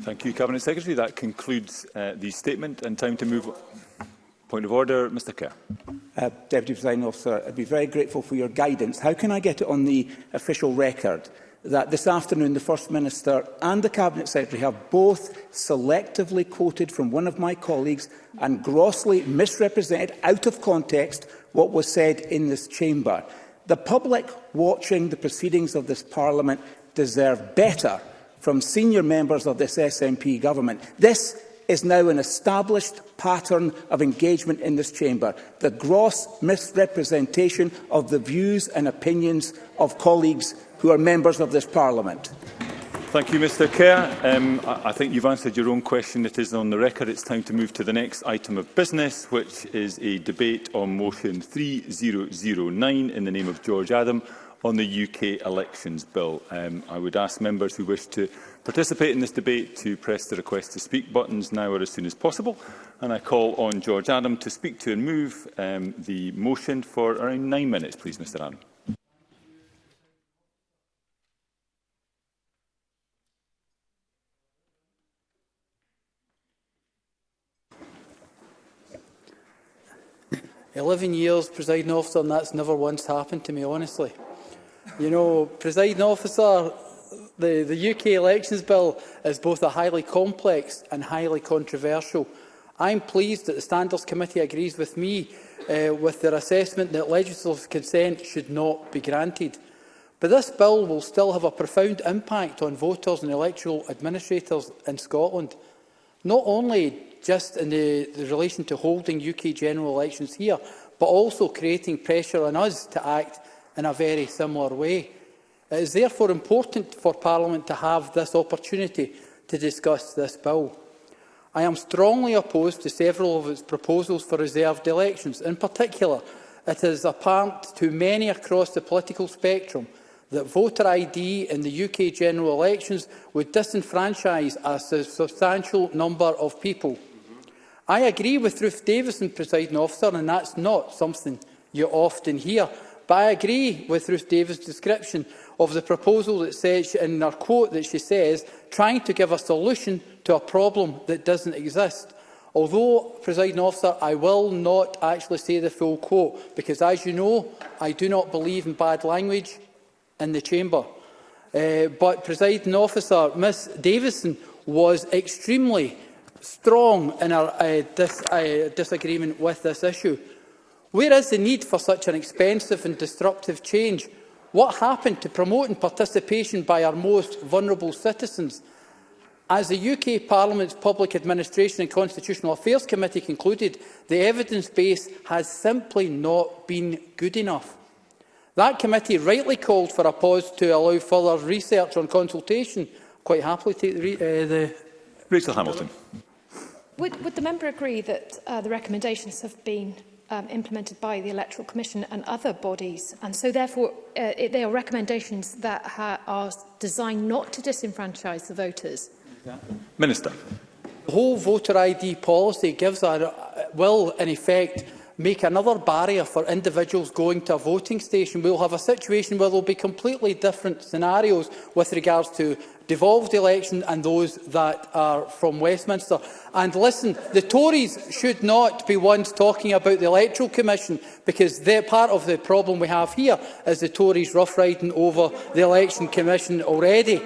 Thank you, Cabinet Secretary. That concludes uh, the statement and time to move Point of order, Mr Kerr. Uh, Deputy President Officer, I'd be very grateful for your guidance. How can I get it on the official record that this afternoon the First Minister and the Cabinet Secretary have both selectively quoted from one of my colleagues and grossly misrepresented out of context what was said in this chamber? The public watching the proceedings of this Parliament deserve better from senior members of this SNP government. This is now an established pattern of engagement in this chamber, the gross misrepresentation of the views and opinions of colleagues who are members of this parliament. Thank you, Mr Kerr. Um, I think you've answered your own question. It is on the record. It's time to move to the next item of business, which is a debate on motion 3009 in the name of George Adam on the UK Elections Bill. Um, I would ask members who wish to participate in this debate to press the request to speak buttons now or as soon as possible. And I call on George Adam to speak to and move um, the motion for around nine minutes, please, Mr Adam. Eleven years, presiding officer, and that's never once happened to me, honestly. You know, presiding officer, the, the UK elections bill is both a highly complex and highly controversial. I'm pleased that the Standards Committee agrees with me uh, with their assessment that legislative consent should not be granted. But this bill will still have a profound impact on voters and electoral administrators in Scotland, not only just in the, the relation to holding UK general elections here, but also creating pressure on us to act in a very similar way. It is therefore important for Parliament to have this opportunity to discuss this bill. I am strongly opposed to several of its proposals for reserved elections. In particular, it is apparent to many across the political spectrum that voter ID in the UK general elections would disenfranchise a substantial number of people. I agree with Ruth Davison, presiding officer, and that's not something you often hear. But I agree with Ruth Davis' description of the proposal that says, in her quote that she says, trying to give a solution to a problem that doesn't exist. Although, presiding officer, I will not actually say the full quote, because as you know, I do not believe in bad language in the chamber. Uh, but, presiding officer, Ms Davison was extremely strong in her uh, dis uh, disagreement with this issue. Where is the need for such an expensive and disruptive change? What happened to promoting participation by our most vulnerable citizens? As the UK Parliament's Public Administration and Constitutional Affairs Committee concluded, the evidence base has simply not been good enough. That committee rightly called for a pause to allow further research on consultation. Quite happily take the... Uh, the Rachel Hamilton. Would, would the member agree that uh, the recommendations have been um, implemented by the Electoral Commission and other bodies. And so therefore, uh, it, they are recommendations that ha are designed not to disenfranchise the voters. Minister. The whole voter ID policy gives a, uh, will, in effect, make another barrier for individuals going to a voting station. We'll have a situation where there will be completely different scenarios with regards to devolved election and those that are from Westminster. And listen, the Tories should not be ones talking about the Electoral Commission because they're part of the problem we have here is the Tories rough-riding over the Election Commission already.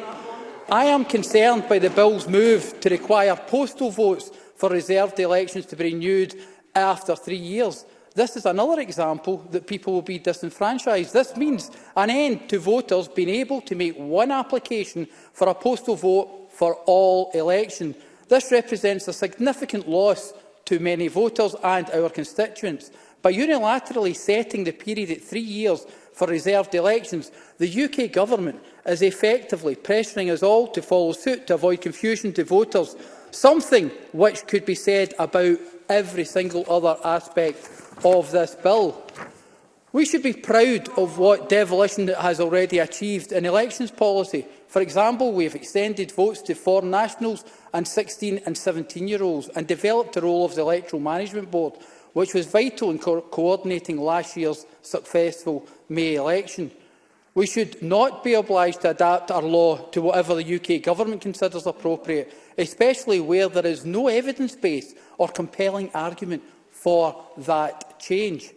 I am concerned by the Bill's move to require postal votes for reserved elections to be renewed after three years. This is another example that people will be disenfranchised. This means an end to voters being able to make one application for a postal vote for all elections. This represents a significant loss to many voters and our constituents. By unilaterally setting the period at three years for reserved elections, the UK Government is effectively pressuring us all to follow suit to avoid confusion to voters, something which could be said about every single other aspect of this bill. We should be proud of what devolution has already achieved in elections policy. For example, we have extended votes to foreign nationals and 16 and 17-year-olds and developed the role of the Electoral Management Board, which was vital in co coordinating last year's successful May election. We should not be obliged to adapt our law to whatever the UK Government considers appropriate, especially where there is no evidence base or compelling argument for that change.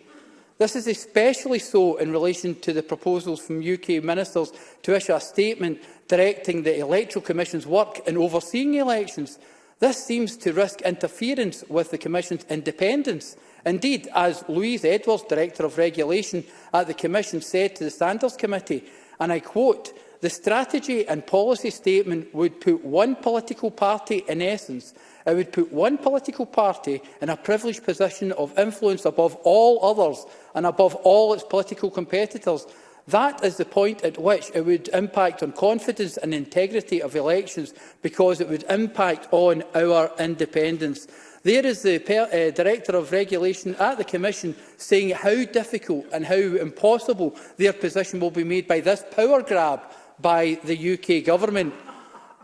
This is especially so in relation to the proposals from UK ministers to issue a statement directing the Electoral Commission's work in overseeing elections. This seems to risk interference with the Commission's independence. Indeed, as Louise Edwards, Director of Regulation at the Commission, said to the Standards Committee, and I quote, the strategy and policy statement would put one political party, in essence, it would put one political party in a privileged position of influence above all others and above all its political competitors. That is the point at which it would impact on confidence and integrity of elections because it would impact on our independence. There is the uh, Director of Regulation at the Commission saying how difficult and how impossible their position will be made by this power grab by the UK Government.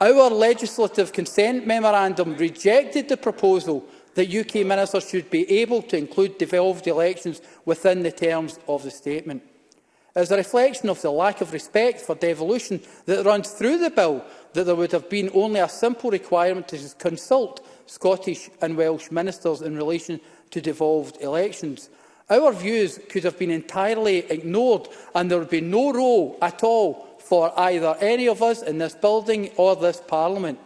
Our legislative consent memorandum rejected the proposal that UK ministers should be able to include devolved elections within the terms of the statement. As a reflection of the lack of respect for devolution that runs through the bill, that there would have been only a simple requirement to consult Scottish and Welsh ministers in relation to devolved elections. Our views could have been entirely ignored and there would be no role at all for either any of us in this building or this Parliament.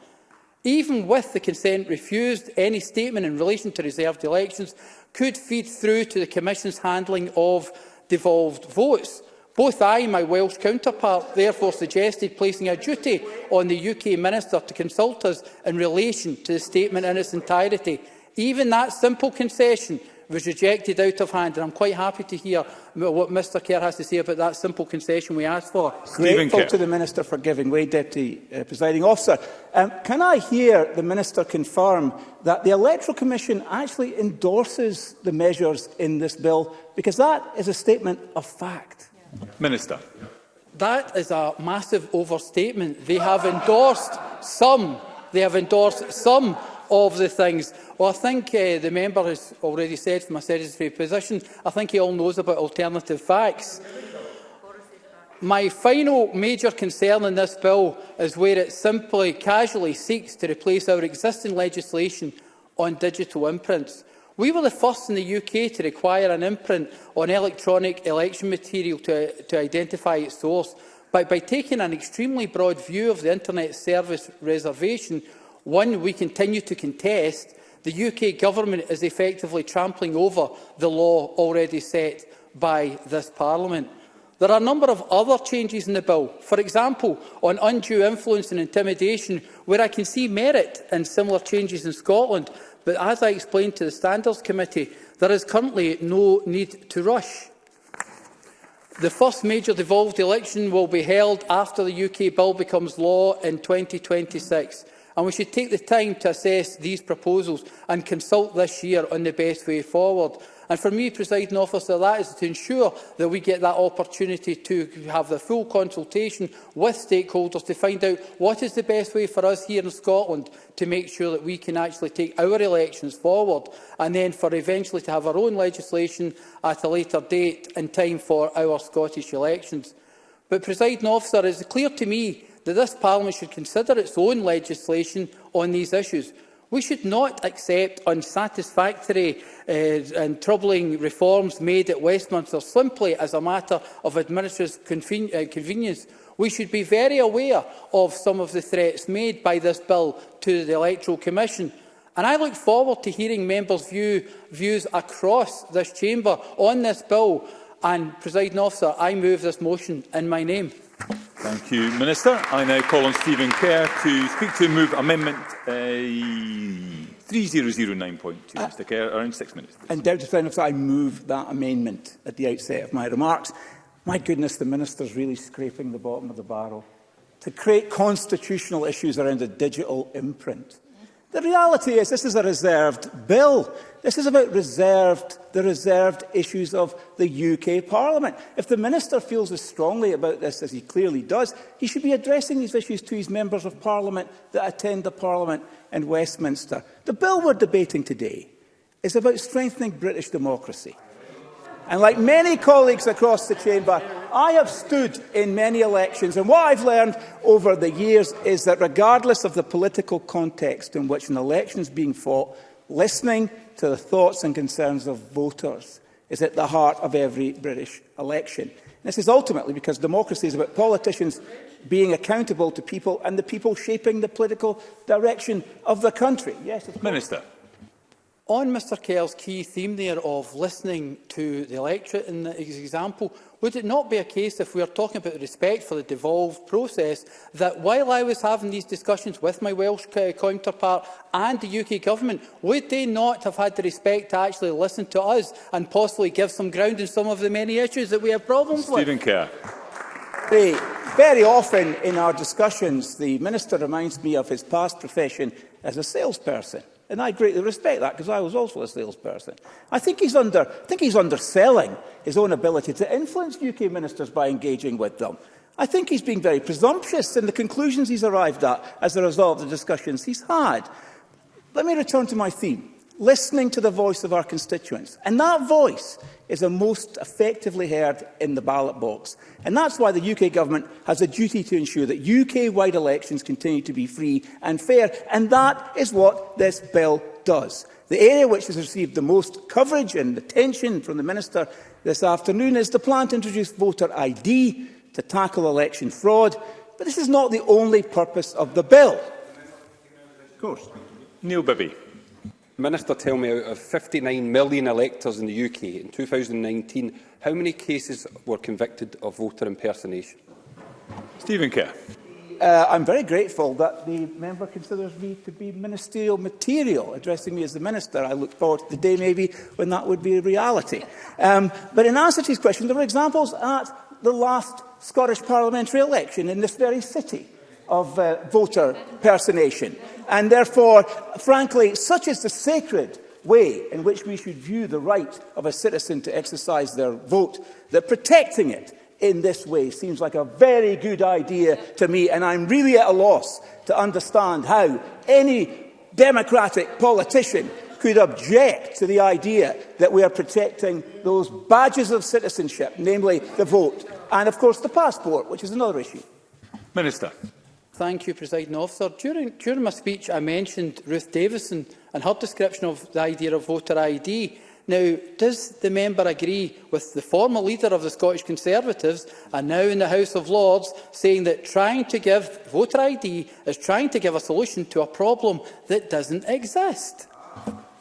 Even with the consent refused, any statement in relation to reserved elections could feed through to the Commission's handling of devolved votes. Both I and my Welsh counterpart therefore suggested placing a duty on the UK Minister to consult us in relation to the statement in its entirety. Even that simple concession was rejected out of hand, and I'm quite happy to hear what Mr Kerr has to say about that simple concession we asked for. Stephen Grateful Kerr. to the Minister for giving way, Deputy uh, Presiding Officer. Um, can I hear the Minister confirm that the Electoral Commission actually endorses the measures in this bill? Because that is a statement of fact. Yeah. Minister. That is a massive overstatement. They have endorsed some. They have endorsed some of the things. Well, I think uh, the member has already said from a sedentary position, I think he all knows about alternative facts. My final major concern in this bill is where it simply casually seeks to replace our existing legislation on digital imprints. We were the first in the UK to require an imprint on electronic election material to, to identify its source, but by taking an extremely broad view of the internet service reservation, One, we continue to contest the UK Government is effectively trampling over the law already set by this Parliament. There are a number of other changes in the bill, for example, on undue influence and intimidation, where I can see merit in similar changes in Scotland, but as I explained to the Standards Committee, there is currently no need to rush. The first major devolved election will be held after the UK bill becomes law in 2026 and we should take the time to assess these proposals and consult this year on the best way forward. And for me, presiding officer, that is to ensure that we get that opportunity to have the full consultation with stakeholders to find out what is the best way for us here in Scotland to make sure that we can actually take our elections forward and then for eventually to have our own legislation at a later date in time for our Scottish elections. But, presiding officer, it is clear to me that this Parliament should consider its own legislation on these issues. We should not accept unsatisfactory uh, and troubling reforms made at Westminster simply as a matter of administrative conven uh, convenience. We should be very aware of some of the threats made by this bill to the Electoral Commission. And I look forward to hearing members' view, views across this chamber on this bill. And, presiding officer, I move this motion in my name. Thank you, Minister. I now call on Stephen Kerr to speak to move amendment uh, 3009.2. Uh, Mr Kerr, around six minutes. And Undoubted friend I move that amendment at the outset of my remarks. My goodness, the Minister's really scraping the bottom of the barrel to create constitutional issues around a digital imprint. The reality is this is a reserved bill. This is about reserved, the reserved issues of the UK Parliament. If the Minister feels as strongly about this as he clearly does, he should be addressing these issues to his members of Parliament that attend the Parliament in Westminster. The bill we're debating today is about strengthening British democracy. And like many colleagues across the chamber, I have stood in many elections, and what I've learned over the years is that regardless of the political context in which an election is being fought, listening to the thoughts and concerns of voters is at the heart of every British election. And this is ultimately because democracy is about politicians being accountable to people and the people shaping the political direction of the country. Yes, of Minister. Course. On Mr Kerr's key theme there of listening to the electorate in his example, would it not be a case, if we are talking about respect for the devolved process, that while I was having these discussions with my Welsh uh, counterpart and the UK Government, would they not have had the respect to actually listen to us and possibly give some ground in some of the many issues that we have problems Stephen with? Stephen Kerr. Hey. Very often in our discussions, the Minister reminds me of his past profession as a salesperson. And I greatly respect that because I was also a salesperson. I think he's under, I think he's underselling his own ability to influence UK ministers by engaging with them. I think he's being very presumptuous in the conclusions he's arrived at as a result of the discussions he's had. Let me return to my theme listening to the voice of our constituents. And that voice is the most effectively heard in the ballot box. And that's why the UK government has a duty to ensure that UK-wide elections continue to be free and fair. And that is what this bill does. The area which has received the most coverage and attention from the Minister this afternoon is the plan to introduce voter ID to tackle election fraud. But this is not the only purpose of the bill. Of course. Neil Bibby. Minister, tell me, out of 59 million electors in the UK in 2019, how many cases were convicted of voter impersonation? Stephen Kerr. Uh, I'm very grateful that the member considers me to be ministerial material, addressing me as the minister. I look forward to the day maybe when that would be a reality. Um, but in answer to his question, there were examples at the last Scottish parliamentary election in this very city of uh, voter personation. And therefore, frankly, such is the sacred way in which we should view the right of a citizen to exercise their vote, that protecting it in this way seems like a very good idea to me, and I'm really at a loss to understand how any democratic politician could object to the idea that we are protecting those badges of citizenship, namely the vote, and of course the passport, which is another issue. Minister. Thank you, President Officer. During, during my speech, I mentioned Ruth Davison and her description of the idea of voter ID. Now, does the member agree with the former leader of the Scottish Conservatives and now in the House of Lords saying that trying to give voter ID is trying to give a solution to a problem that doesn't exist?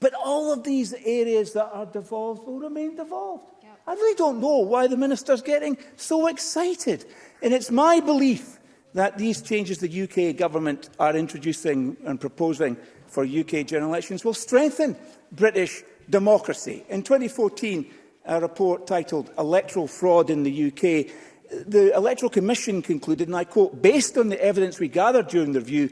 but all of these areas that are devolved will remain devolved. Yep. I really don't know why the Minister's getting so excited. And it's my belief that these changes the UK government are introducing and proposing for UK general elections will strengthen British democracy. In 2014, a report titled Electoral Fraud in the UK, the Electoral Commission concluded, and I quote, based on the evidence we gathered during the review,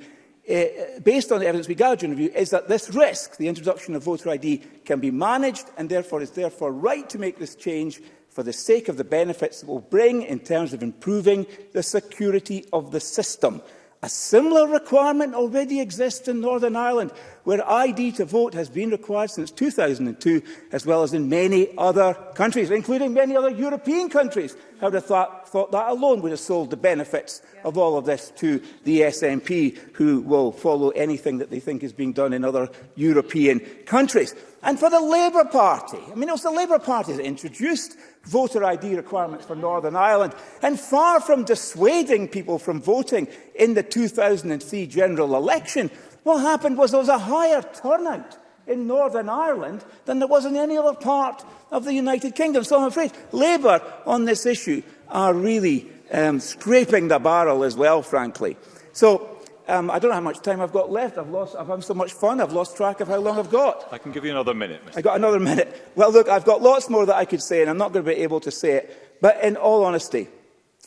uh, based on the evidence we gathered during the review, is that this risk, the introduction of voter ID, can be managed and therefore is therefore right to make this change for the sake of the benefits it will bring in terms of improving the security of the system. A similar requirement already exists in Northern Ireland where ID to vote has been required since 2002, as well as in many other countries, including many other European countries. I would have thought, thought that alone would have sold the benefits yeah. of all of this to the SNP, who will follow anything that they think is being done in other European countries. And for the Labour Party, I mean, it was the Labour Party that introduced voter ID requirements for Northern Ireland. And far from dissuading people from voting in the 2003 general election, What happened was there was a higher turnout in Northern Ireland than there was in any other part of the United Kingdom. So I'm afraid Labour on this issue are really um, scraping the barrel as well, frankly. So um, I don't know how much time I've got left. I've, lost, I've had so much fun. I've lost track of how long I've got. I can give you another minute. Mr. I've got another minute. Well, look, I've got lots more that I could say, and I'm not going to be able to say it. But in all honesty,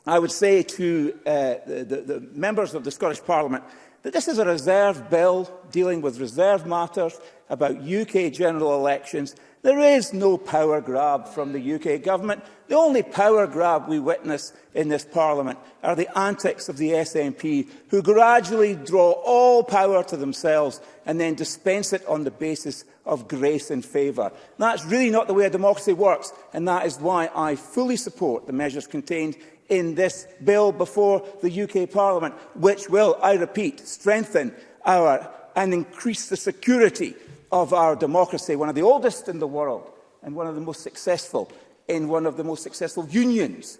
I would say to uh, the, the, the members of the Scottish Parliament that this is a reserve bill dealing with reserve matters about UK general elections. There is no power grab from the UK government. The only power grab we witness in this parliament are the antics of the SNP, who gradually draw all power to themselves and then dispense it on the basis of grace and favour. That's really not the way a democracy works, and that is why I fully support the measures contained in this bill before the UK Parliament, which will, I repeat, strengthen our and increase the security of our democracy, one of the oldest in the world and one of the most successful in one of the most successful unions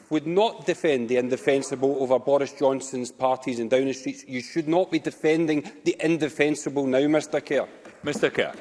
would not defend the indefensible over Boris Johnson's parties in Downing Street. You should not be defending the indefensible now, Mr Kerr. Mr Kerr.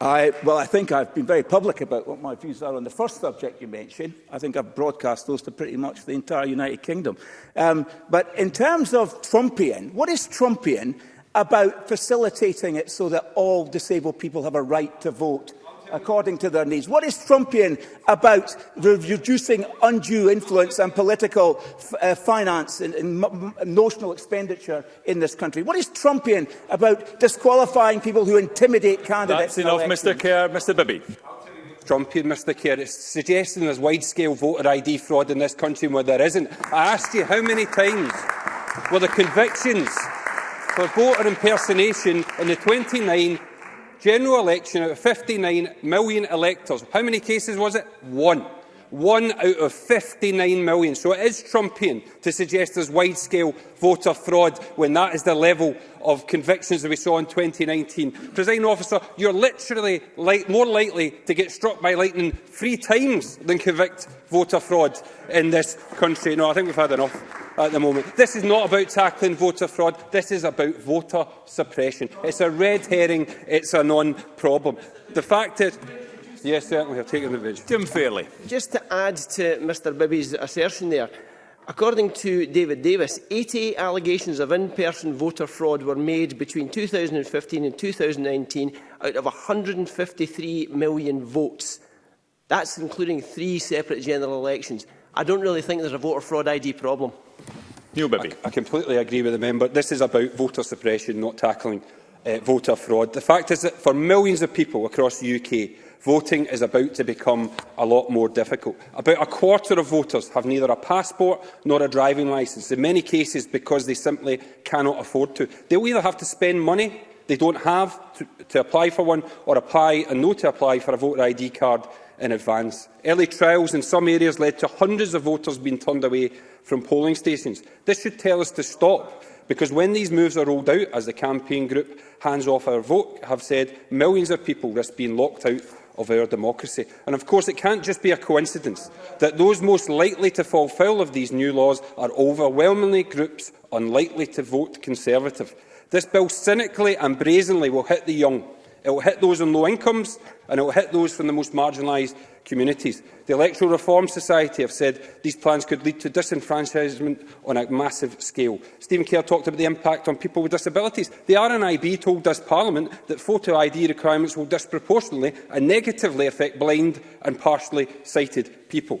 I, well, I think I've been very public about what my views are on the first subject you mentioned. I think I've broadcast those to pretty much the entire United Kingdom. Um, but in terms of Trumpian, what is Trumpian about facilitating it so that all disabled people have a right to vote according to their needs. What is Trumpian about reducing undue influence and political uh, finance and, and notional expenditure in this country? What is Trumpian about disqualifying people who intimidate candidates? That's enough, Mr Kerr. Mr Bibby. Trumpian, Mr Kerr, is suggesting there's wide-scale voter ID fraud in this country where there isn't. I asked you how many times were the convictions for voter impersonation in the 29 general election out of 59 million electors. How many cases was it? One one out of 59 million. So it is Trumpian to suggest there's wide-scale voter fraud when that is the level of convictions that we saw in 2019. Presiding officer, you're literally li more likely to get struck by lightning three times than convict voter fraud in this country. No, I think we've had enough at the moment. This is not about tackling voter fraud. This is about voter suppression. It's a red herring. It's a non-problem. The fact is... Yes, we have taken the revision. Jim Fairley. Just to add to Mr Bibby's assertion there, According to David Davis, 80 allegations of in-person voter fraud were made between 2015 and 2019 out of 153 million votes. That's including three separate general elections. I don't really think there's a voter fraud ID problem. Neil Bibby. I, I completely agree with the member. This is about voter suppression, not tackling uh, voter fraud. The fact is that for millions of people across the UK, voting is about to become a lot more difficult. About a quarter of voters have neither a passport nor a driving licence, in many cases because they simply cannot afford to. They either have to spend money they don't have to, to apply for one or apply and know to apply for a voter ID card in advance. Early trials in some areas led to hundreds of voters being turned away from polling stations. This should tell us to stop, because when these moves are rolled out, as the campaign group Hands Off Our Vote have said, millions of people risk being locked out of our democracy. And of course, it can't just be a coincidence that those most likely to fall foul of these new laws are overwhelmingly groups unlikely to vote Conservative. This bill cynically and brazenly will hit the young. It will hit those on low incomes and it will hit those from the most marginalised communities. The Electoral Reform Society have said these plans could lead to disenfranchisement on a massive scale. Stephen Kerr talked about the impact on people with disabilities. The RNIB told us Parliament that photo ID requirements will disproportionately and negatively affect blind and partially sighted people.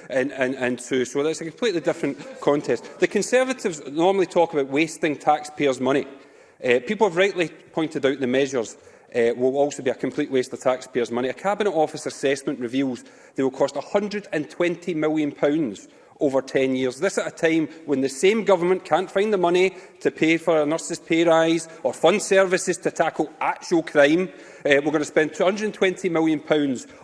2002, so that's a completely different context. The Conservatives normally talk about wasting taxpayers' money. Uh, people have rightly pointed out the measures uh, will also be a complete waste of taxpayers' money. A Cabinet Office assessment reveals they will cost £120 million over 10 years. This at a time when the same government can't find the money to pay for a nurse's pay rise or fund services to tackle actual crime, Uh, we're going to spend £220 million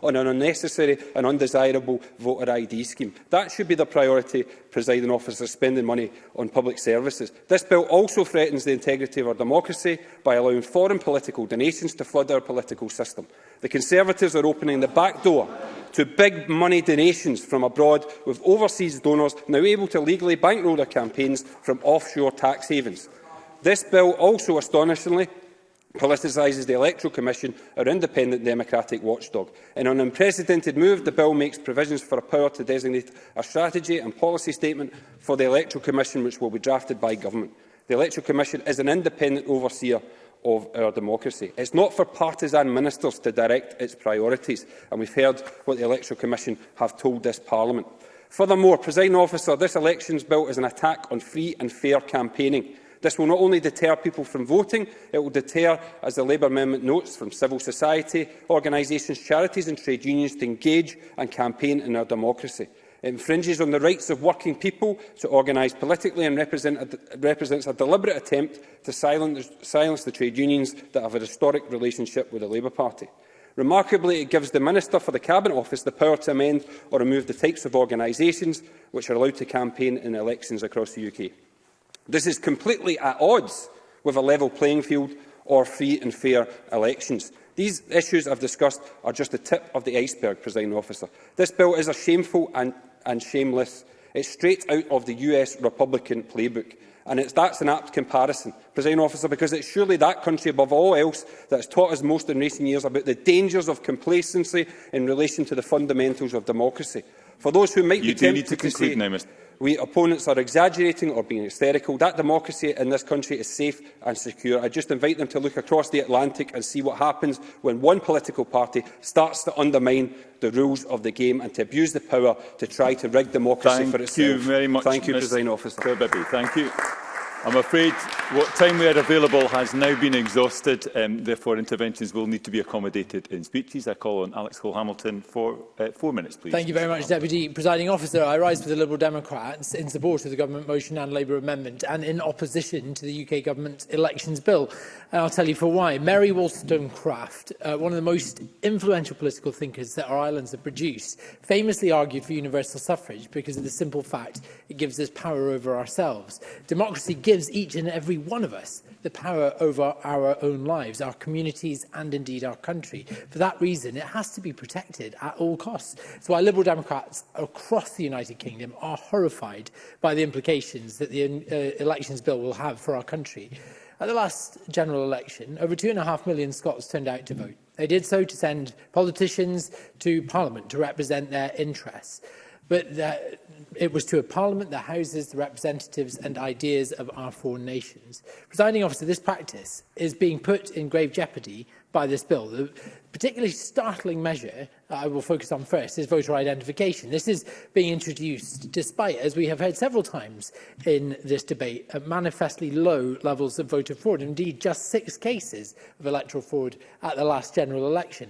on an unnecessary and undesirable voter ID scheme. That should be the priority, presiding officer, spending money on public services. This bill also threatens the integrity of our democracy by allowing foreign political donations to flood our political system. The Conservatives are opening the back door to big money donations from abroad, with overseas donors now able to legally bankroll their campaigns from offshore tax havens. This bill also astonishingly politicises the Electoral Commission, our independent democratic watchdog. In an unprecedented move, the bill makes provisions for a power to designate a strategy and policy statement for the Electoral Commission, which will be drafted by government. The Electoral Commission is an independent overseer of our democracy. It's not for partisan ministers to direct its priorities, and we've heard what the Electoral Commission have told this Parliament. Furthermore, President Officer, this elections bill is an attack on free and fair campaigning. This will not only deter people from voting, it will deter, as the Labour Amendment notes, from civil society, organisations, charities and trade unions to engage and campaign in our democracy. It infringes on the rights of working people to organise politically and represent a, represents a deliberate attempt to silence, silence the trade unions that have a historic relationship with the Labour Party. Remarkably, it gives the Minister for the Cabinet Office the power to amend or remove the types of organisations which are allowed to campaign in elections across the UK. This is completely at odds with a level playing field or free and fair elections. These issues I've discussed are just the tip of the iceberg, President Officer. This bill is a shameful and, and shameless. It's straight out of the US Republican playbook. And it's, that's an apt comparison, President Officer, because it's surely that country above all else that has taught us most in recent years about the dangers of complacency in relation to the fundamentals of democracy. For those who might you be tempted to, to conclude say, now, Mr we opponents are exaggerating or being hysterical. That democracy in this country is safe and secure. I just invite them to look across the Atlantic and see what happens when one political party starts to undermine the rules of the game and to abuse the power to try to rig democracy Thank for itself. Thank you very much, Thank you, President Officer. Kirby. Thank you. I'm afraid what time we had available has now been exhausted, um, therefore interventions will need to be accommodated in speeches. I call on Alex Cole-Hamilton for uh, four minutes, please. Thank you very much, Deputy Presiding Officer. I rise for the Liberal Democrats in support of the Government motion and Labour amendment and in opposition to the UK Government's elections bill. And I'll tell you for why. Mary Wollstonecraft, uh, one of the most influential political thinkers that our islands have produced, famously argued for universal suffrage because of the simple fact it gives us power over ourselves. Democracy gives each and every one of us the power over our own lives, our communities and indeed our country. For that reason, it has to be protected at all costs. So why Liberal Democrats across the United Kingdom are horrified by the implications that the uh, Elections Bill will have for our country. At the last general election, over two and a half million Scots turned out to vote. They did so to send politicians to Parliament to represent their interests. But that, it was to a Parliament that houses the representatives and ideas of our four nations. Presiding officer, this practice is being put in grave jeopardy by this bill. The particularly startling measure that I will focus on first is voter identification. This is being introduced despite, as we have heard several times in this debate, manifestly low levels of voter fraud, indeed just six cases of electoral fraud at the last general election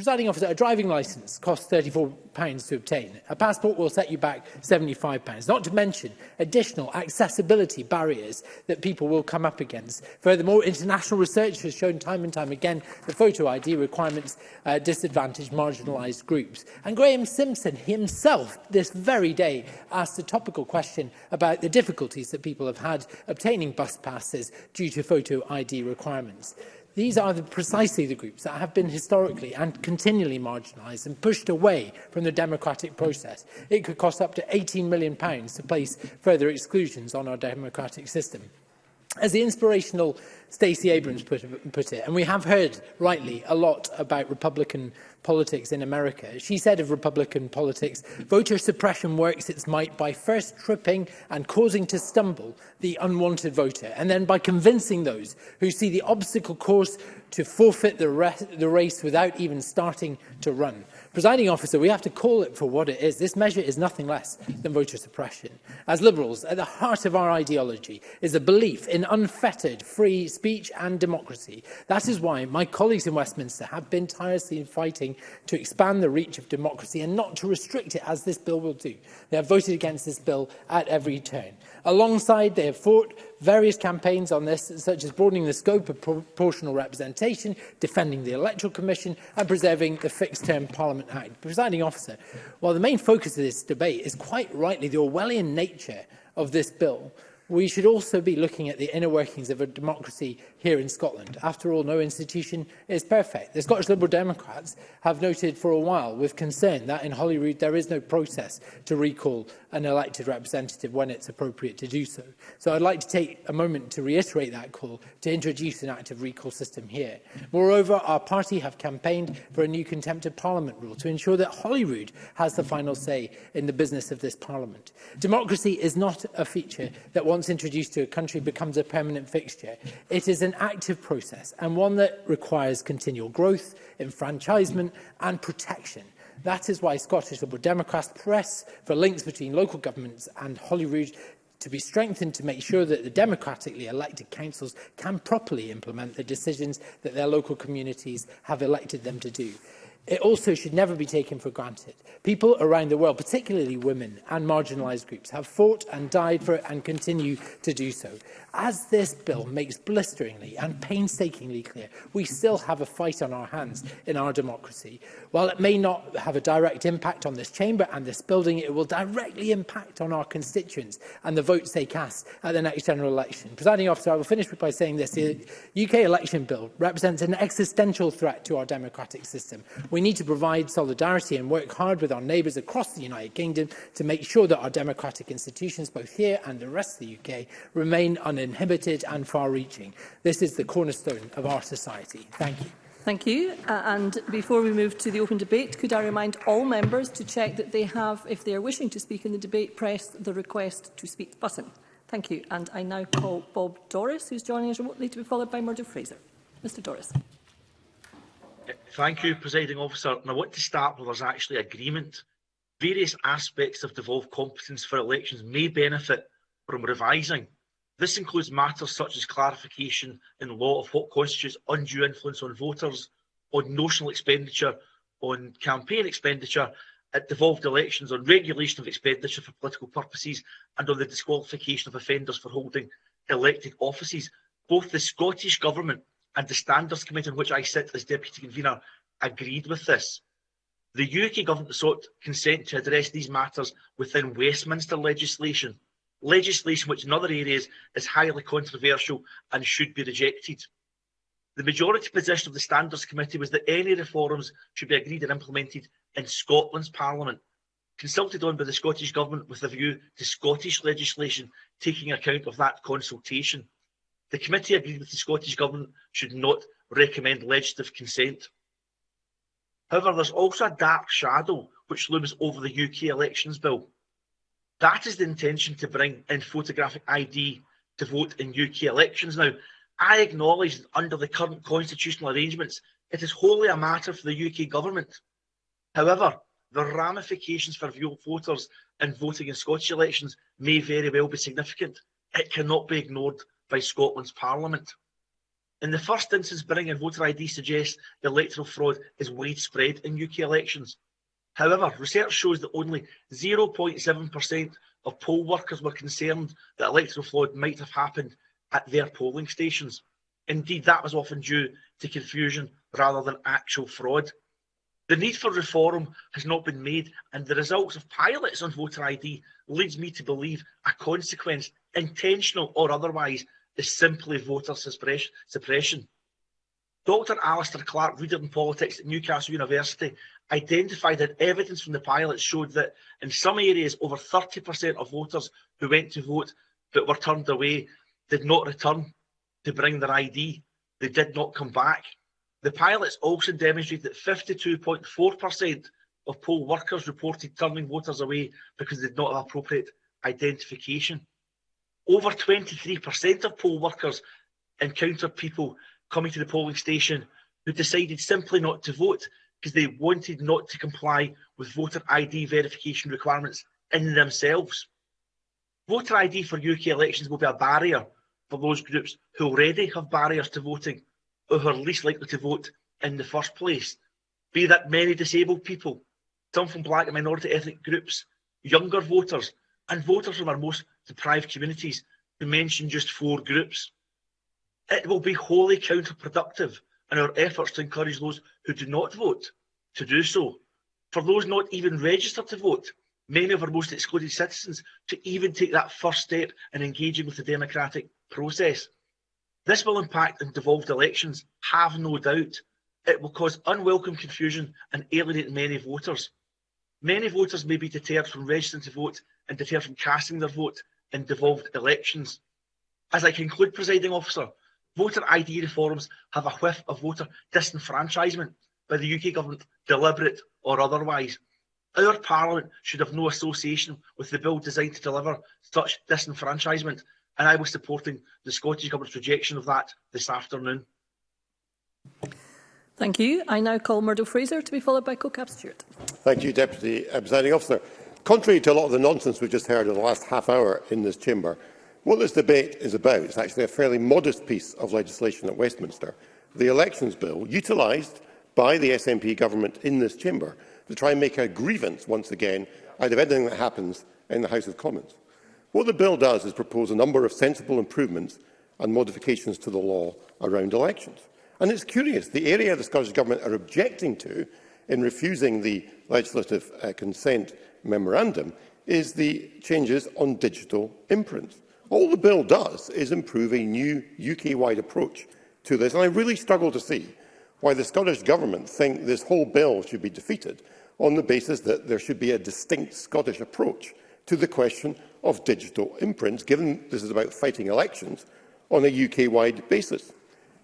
presiding officer, a driving licence costs £34 to obtain. A passport will set you back £75, not to mention additional accessibility barriers that people will come up against. Furthermore, international research has shown time and time again that photo ID requirements uh, disadvantage marginalised groups. And Graham Simpson himself, this very day, asked a topical question about the difficulties that people have had obtaining bus passes due to photo ID requirements. These are the, precisely the groups that have been historically and continually marginalised and pushed away from the democratic process. It could cost up to £18 million pounds to place further exclusions on our democratic system. As the inspirational Stacey Abrams put, put it, and we have heard, rightly, a lot about Republican politics in America. She said of Republican politics, voter suppression works its might by first tripping and causing to stumble the unwanted voter, and then by convincing those who see the obstacle course to forfeit the, the race without even starting to run. Presiding officer, we have to call it for what it is. This measure is nothing less than voter suppression. As Liberals, at the heart of our ideology is a belief in unfettered free speech and democracy. That is why my colleagues in Westminster have been tirelessly fighting to expand the reach of democracy and not to restrict it as this bill will do. They have voted against this bill at every turn. Alongside, they have fought various campaigns on this, such as broadening the scope of proportional representation, defending the Electoral Commission and preserving the Fixed-Term Parliament Act. Presiding officer, while the main focus of this debate is quite rightly the Orwellian nature of this bill, We should also be looking at the inner workings of a democracy here in Scotland. After all, no institution is perfect. The Scottish Liberal Democrats have noted for a while with concern that in Holyrood there is no process to recall an elected representative when it's appropriate to do so. So I'd like to take a moment to reiterate that call to introduce an active recall system here. Moreover, our party have campaigned for a new contempt of parliament rule to ensure that Holyrood has the final say in the business of this parliament. Democracy is not a feature that one once introduced to a country, becomes a permanent fixture. It is an active process and one that requires continual growth, enfranchisement and protection. That is why Scottish Liberal Democrats press for links between local governments and Holyrood to be strengthened to make sure that the democratically elected councils can properly implement the decisions that their local communities have elected them to do it also should never be taken for granted. People around the world, particularly women and marginalised groups, have fought and died for it and continue to do so. As this bill makes blisteringly and painstakingly clear, we still have a fight on our hands in our democracy. While it may not have a direct impact on this chamber and this building, it will directly impact on our constituents and the votes they cast at the next general election. Presiding officer, I will finish by saying this. The UK election bill represents an existential threat to our democratic system. We need to provide solidarity and work hard with our neighbours across the United Kingdom to make sure that our democratic institutions, both here and the rest of the UK, remain uninhibited and far-reaching. This is the cornerstone of our society. Thank you. Thank you. Uh, and before we move to the open debate, could I remind all members to check that they have, if they are wishing to speak in the debate, press the request to speak button. Thank you. And I now call Bob Doris, who's joining us remotely, to be followed by Murdo Fraser. Mr Doris. Thank you, Presiding Officer. And I want to start where there's actually agreement. Various aspects of devolved competence for elections may benefit from revising. This includes matters such as clarification in law of what constitutes undue influence on voters, on notional expenditure, on campaign expenditure, at devolved elections, on regulation of expenditure for political purposes, and on the disqualification of offenders for holding elected offices. Both the Scottish Government and the standards committee on which I sit as deputy convener agreed with this. The UK government sought consent to address these matters within Westminster legislation, legislation which in other areas is highly controversial and should be rejected. The majority position of the Standards Committee was that any reforms should be agreed and implemented in Scotland's Parliament, consulted on by the Scottish Government with a view to Scottish legislation taking account of that consultation. The committee agreed with the Scottish Government should not recommend legislative consent. However, there's also a dark shadow which looms over the UK elections bill. That is the intention to bring in photographic ID to vote in UK elections. Now, I acknowledge that under the current constitutional arrangements, it is wholly a matter for the UK government. However, the ramifications for voters in voting in Scottish elections may very well be significant. It cannot be ignored by Scotland's Parliament. In the first instance, bringing voter ID suggests the electoral fraud is widespread in UK elections. However, research shows that only 0.7% of poll workers were concerned that electoral fraud might have happened at their polling stations. Indeed, that was often due to confusion rather than actual fraud. The need for reform has not been made, and the results of pilots on voter ID leads me to believe a consequence, intentional or otherwise, is simply voter suppression. Dr Alistair Clark, reader in politics at Newcastle University, identified that evidence from the pilot showed that in some areas over 30% of voters who went to vote but were turned away did not return to bring their ID. They did not come back. The pilots also demonstrated that 52.4% of poll workers reported turning voters away because they did not have appropriate identification. Over 23% of poll workers encountered people coming to the polling station who decided simply not to vote because they wanted not to comply with voter ID verification requirements in themselves. Voter ID for UK elections will be a barrier for those groups who already have barriers to voting or who are least likely to vote in the first place, be that many disabled people, some from black and minority ethnic groups, younger voters and voters from our most deprived communities to mention just four groups. It will be wholly counterproductive in our efforts to encourage those who do not vote to do so. For those not even registered to vote, many of our most excluded citizens, to even take that first step in engaging with the democratic process. This will impact on devolved elections, have no doubt. It will cause unwelcome confusion and alienate many voters. Many voters may be deterred from registering to vote and deterred from casting their vote in devolved elections. As I conclude, presiding officer, voter ID reforms have a whiff of voter disenfranchisement by the UK government, deliberate or otherwise. Our Parliament should have no association with the bill designed to deliver such disenfranchisement, and I was supporting the Scottish Government's rejection of that this afternoon. Thank you. I now call Murdo Fraser to be followed by Co-Cap Stewart. Thank you, Deputy Presiding Officer. Contrary to a lot of the nonsense we've just heard in the last half hour in this chamber, what this debate is about is actually a fairly modest piece of legislation at Westminster, the Elections Bill, utilised by the SNP government in this chamber to try and make a grievance once again out of anything that happens in the House of Commons. What the bill does is propose a number of sensible improvements and modifications to the law around elections. And it's curious, the area the Scottish Government are objecting to in refusing the legislative uh, consent memorandum is the changes on digital imprint. All the bill does is improve a new UK-wide approach to this, and I really struggle to see why the Scottish Government think this whole bill should be defeated on the basis that there should be a distinct Scottish approach to the question of digital imprints, given this is about fighting elections on a UK-wide basis.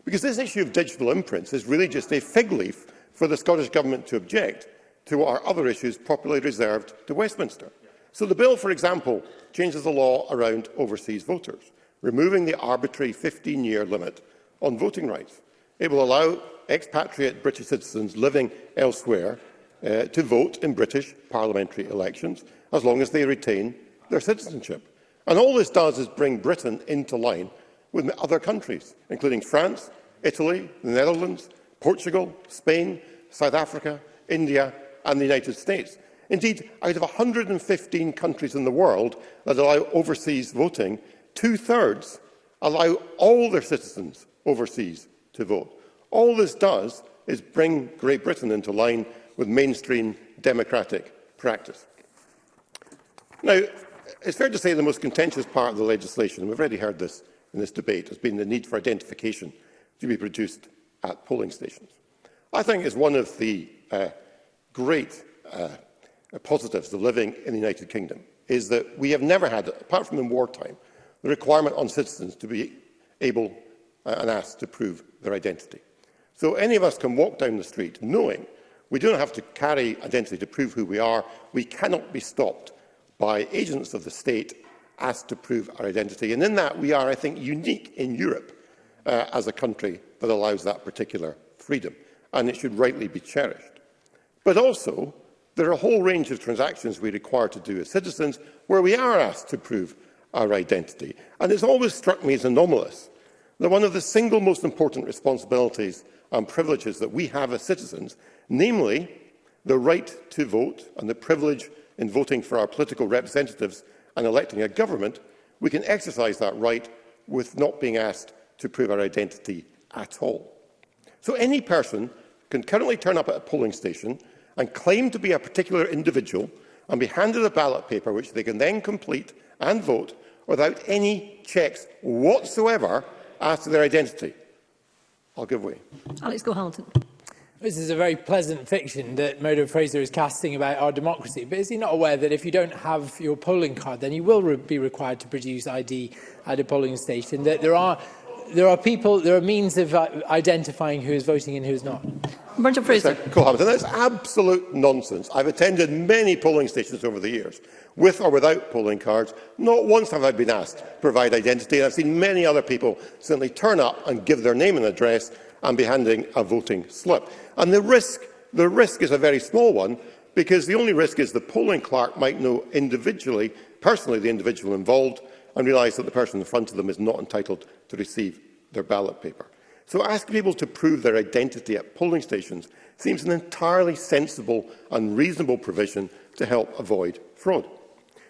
Because this issue of digital imprints is really just a fig leaf for the Scottish Government to object to what are other issues properly reserved to Westminster. So the bill, for example, changes the law around overseas voters, removing the arbitrary 15-year limit on voting rights. It will allow expatriate British citizens living elsewhere uh, to vote in British parliamentary elections as long as they retain their citizenship. And all this does is bring Britain into line with other countries, including France, Italy, the Netherlands, Portugal, Spain, South Africa, India and the United States. Indeed, out of 115 countries in the world that allow overseas voting, two-thirds allow all their citizens overseas to vote. All this does is bring Great Britain into line with mainstream democratic practice. Now, it's fair to say the most contentious part of the legislation, and we've already heard this in this debate, has been the need for identification to be produced at polling stations. I think it's one of the uh, great uh, uh, positives of living in the United Kingdom is that we have never had, apart from in wartime, the requirement on citizens to be able uh, and asked to prove their identity. So any of us can walk down the street knowing we don't have to carry identity to prove who we are. We cannot be stopped by agents of the state asked to prove our identity. And in that, we are, I think, unique in Europe uh, as a country that allows that particular freedom. And it should rightly be cherished. But also, there are a whole range of transactions we require to do as citizens where we are asked to prove our identity. And it's always struck me as anomalous that one of the single most important responsibilities and privileges that we have as citizens, namely the right to vote and the privilege in voting for our political representatives and electing a government, we can exercise that right with not being asked to prove our identity at all. So any person can currently turn up at a polling station and claim to be a particular individual and be handed a ballot paper which they can then complete and vote without any checks whatsoever as to their identity. I'll give way. Alex Gohalton. This is a very pleasant fiction that Murdo Fraser is casting about our democracy, but is he not aware that if you don't have your polling card, then you will re be required to produce ID at a polling station, that there are there are people, there are means of uh, identifying who is voting and who is not. Brendan Fraser. Cool, that's absolute nonsense. I've attended many polling stations over the years, with or without polling cards. Not once have I been asked to provide identity, I've seen many other people simply turn up and give their name and address and be handing a voting slip. And the risk, the risk is a very small one, because the only risk is the polling clerk might know individually, personally, the individual involved, and realise that the person in front of them is not entitled to receive their ballot paper. So asking people to prove their identity at polling stations seems an entirely sensible and reasonable provision to help avoid fraud.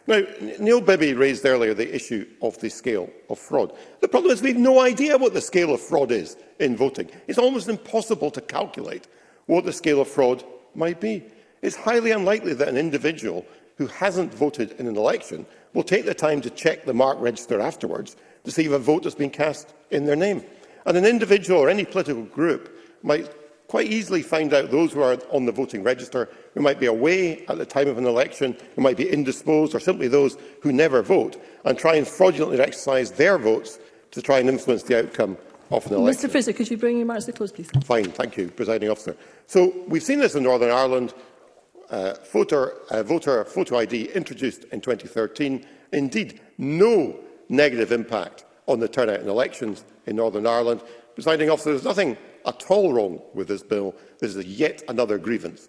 Now, Neil Bibby raised earlier the issue of the scale of fraud. The problem is we have no idea what the scale of fraud is in voting. It's almost impossible to calculate what the scale of fraud might be. It's highly unlikely that an individual who hasn't voted in an election will take the time to check the mark register afterwards receive a vote has been cast in their name. And an individual or any political group might quite easily find out those who are on the voting register, who might be away at the time of an election, who might be indisposed, or simply those who never vote, and try and fraudulently exercise their votes to try and influence the outcome of an election. Mr Fraser, could you bring your remarks to close, please? Fine, thank you, presiding officer. So we've seen this in Northern Ireland. Uh, voter, uh, voter photo ID introduced in 2013. Indeed, no negative impact on the turnout in elections in Northern Ireland. Presiding officer, there's nothing at all wrong with this bill. This is yet another grievance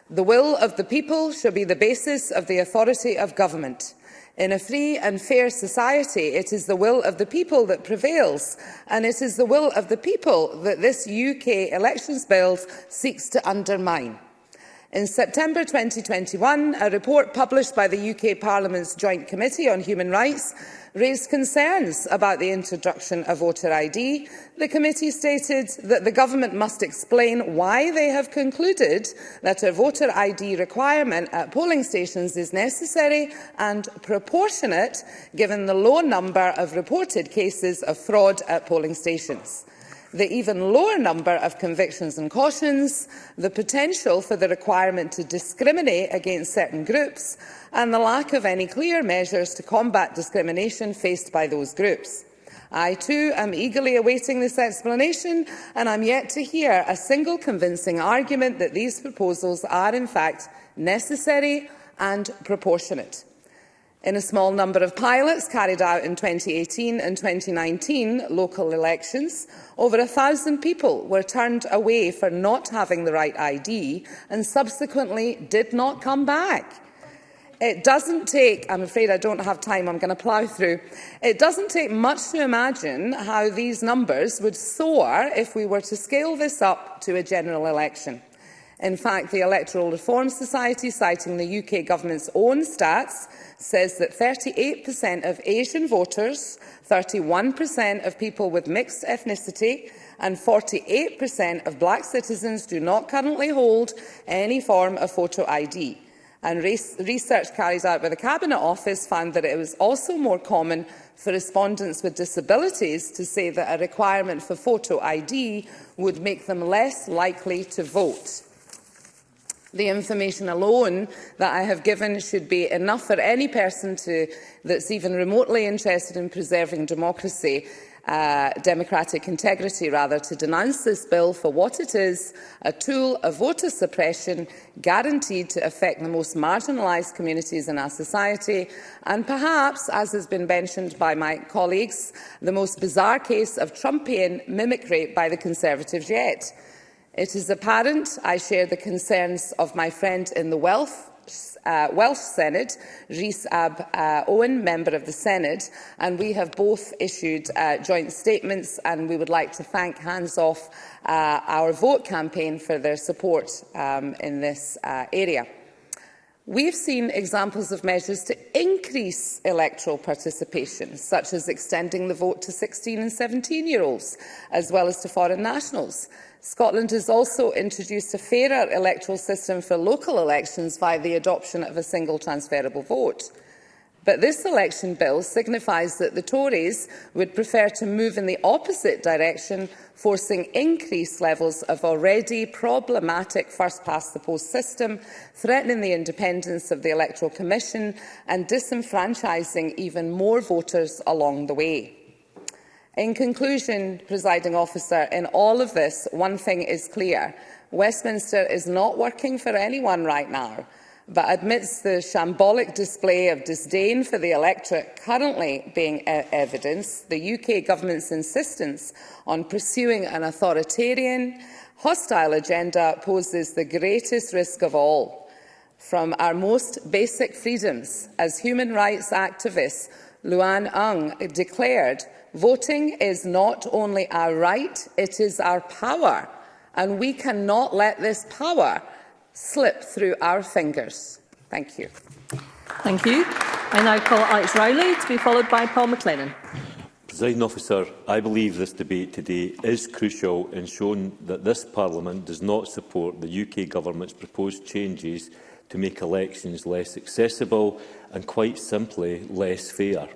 The will of the people shall be the basis of the authority of government. In a free and fair society, it is the will of the people that prevails, and it is the will of the people that this UK elections bill seeks to undermine. In September 2021, a report published by the UK Parliament's Joint Committee on Human Rights raised concerns about the introduction of voter ID, the committee stated that the government must explain why they have concluded that a voter ID requirement at polling stations is necessary and proportionate given the low number of reported cases of fraud at polling stations the even lower number of convictions and cautions, the potential for the requirement to discriminate against certain groups and the lack of any clear measures to combat discrimination faced by those groups. I too am eagerly awaiting this explanation and I'm yet to hear a single convincing argument that these proposals are in fact necessary and proportionate. In a small number of pilots carried out in 2018 and 2019 local elections, over 1,000 people were turned away for not having the right ID and subsequently did not come back. It doesn't take, I'm afraid I don't have time, I'm going to plough through. It doesn't take much to imagine how these numbers would soar if we were to scale this up to a general election. In fact, the Electoral Reform Society, citing the UK government's own stats, says that 38% of Asian voters, 31% of people with mixed ethnicity and 48% of black citizens do not currently hold any form of photo ID. And research carried out by the Cabinet Office found that it was also more common for respondents with disabilities to say that a requirement for photo ID would make them less likely to vote the information alone that I have given should be enough for any person to, that's even remotely interested in preserving democracy uh, democratic integrity rather, to denounce this bill for what it is, a tool of voter suppression guaranteed to affect the most marginalised communities in our society, and perhaps, as has been mentioned by my colleagues, the most bizarre case of Trumpian mimicry by the Conservatives yet. It is apparent I share the concerns of my friend in the Welsh uh, Welsh Senate, Rhys Ab uh, Owen, Member of the Senate, and we have both issued uh, joint statements and we would like to thank Hands Off uh, our vote campaign for their support um, in this uh, area. We've seen examples of measures to increase electoral participation, such as extending the vote to 16 and 17-year-olds, as well as to foreign nationals. Scotland has also introduced a fairer electoral system for local elections via the adoption of a single transferable vote. But this election bill signifies that the Tories would prefer to move in the opposite direction, forcing increased levels of already problematic first-past-the-post system, threatening the independence of the Electoral Commission and disenfranchising even more voters along the way. In conclusion, presiding officer, in all of this, one thing is clear. Westminster is not working for anyone right now, but amidst the shambolic display of disdain for the electorate currently being e evidence, the UK government's insistence on pursuing an authoritarian, hostile agenda poses the greatest risk of all. From our most basic freedoms, as human rights activist Luan Ung declared, Voting is not only our right, it is our power, and we cannot let this power slip through our fingers. Thank you. Thank you. I now call Alex Rowley to be followed by Paul McLennan. Presiding officer, I believe this debate today is crucial in showing that this Parliament does not support the UK Government's proposed changes to make elections less accessible and, quite simply, less fair.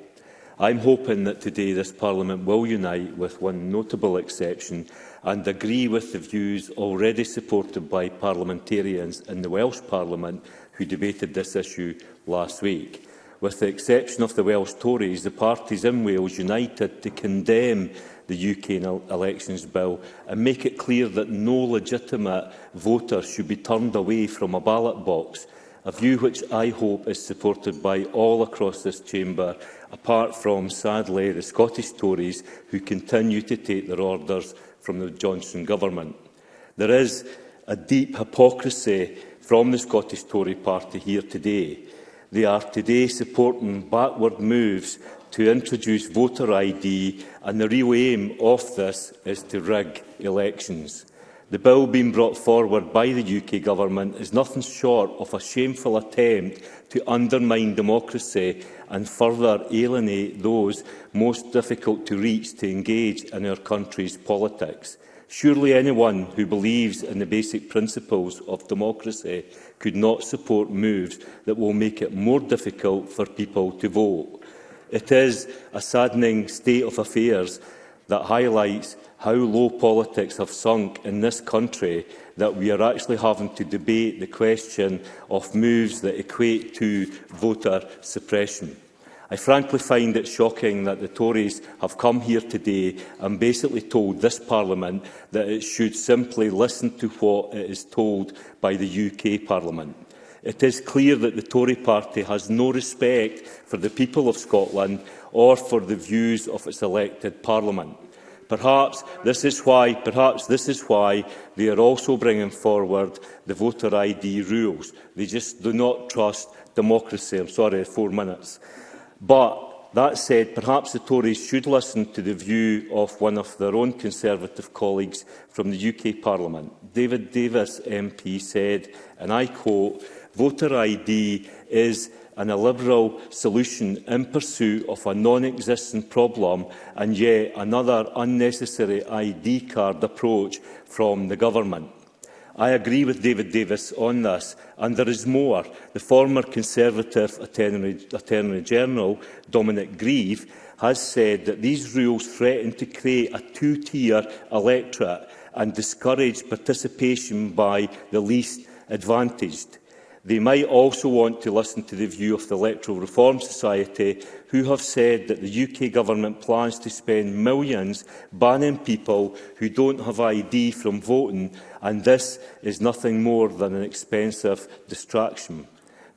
I'm hoping that today this Parliament will unite with one notable exception and agree with the views already supported by parliamentarians in the Welsh Parliament who debated this issue last week. With the exception of the Welsh Tories, the parties in Wales united to condemn the UK Elections Bill and make it clear that no legitimate voter should be turned away from a ballot box a view which I hope is supported by all across this chamber, apart from, sadly, the Scottish Tories who continue to take their orders from the Johnson government. There is a deep hypocrisy from the Scottish Tory party here today. They are today supporting backward moves to introduce voter ID and the real aim of this is to rig elections. The bill being brought forward by the UK Government is nothing short of a shameful attempt to undermine democracy and further alienate those most difficult to reach to engage in our country's politics. Surely anyone who believes in the basic principles of democracy could not support moves that will make it more difficult for people to vote. It is a saddening state of affairs that highlights how low politics have sunk in this country that we are actually having to debate the question of moves that equate to voter suppression. I frankly find it shocking that the Tories have come here today and basically told this Parliament that it should simply listen to what it is told by the UK Parliament. It is clear that the Tory party has no respect for the people of Scotland or for the views of its elected Parliament. Perhaps this is why, perhaps this is why they are also bringing forward the voter ID rules. They just do not trust democracy. I'm sorry, four minutes. But That said, perhaps the Tories should listen to the view of one of their own Conservative colleagues from the UK Parliament. David Davis MP said, and I quote, voter ID is and a Liberal solution in pursuit of a non-existent problem and yet another unnecessary ID card approach from the Government. I agree with David Davis on this, and there is more. The former Conservative Attorney, Attorney General, Dominic Grieve, has said that these rules threaten to create a two-tier electorate and discourage participation by the least advantaged. They might also want to listen to the view of the Electoral Reform Society, who have said that the UK government plans to spend millions banning people who don't have ID from voting, and this is nothing more than an expensive distraction.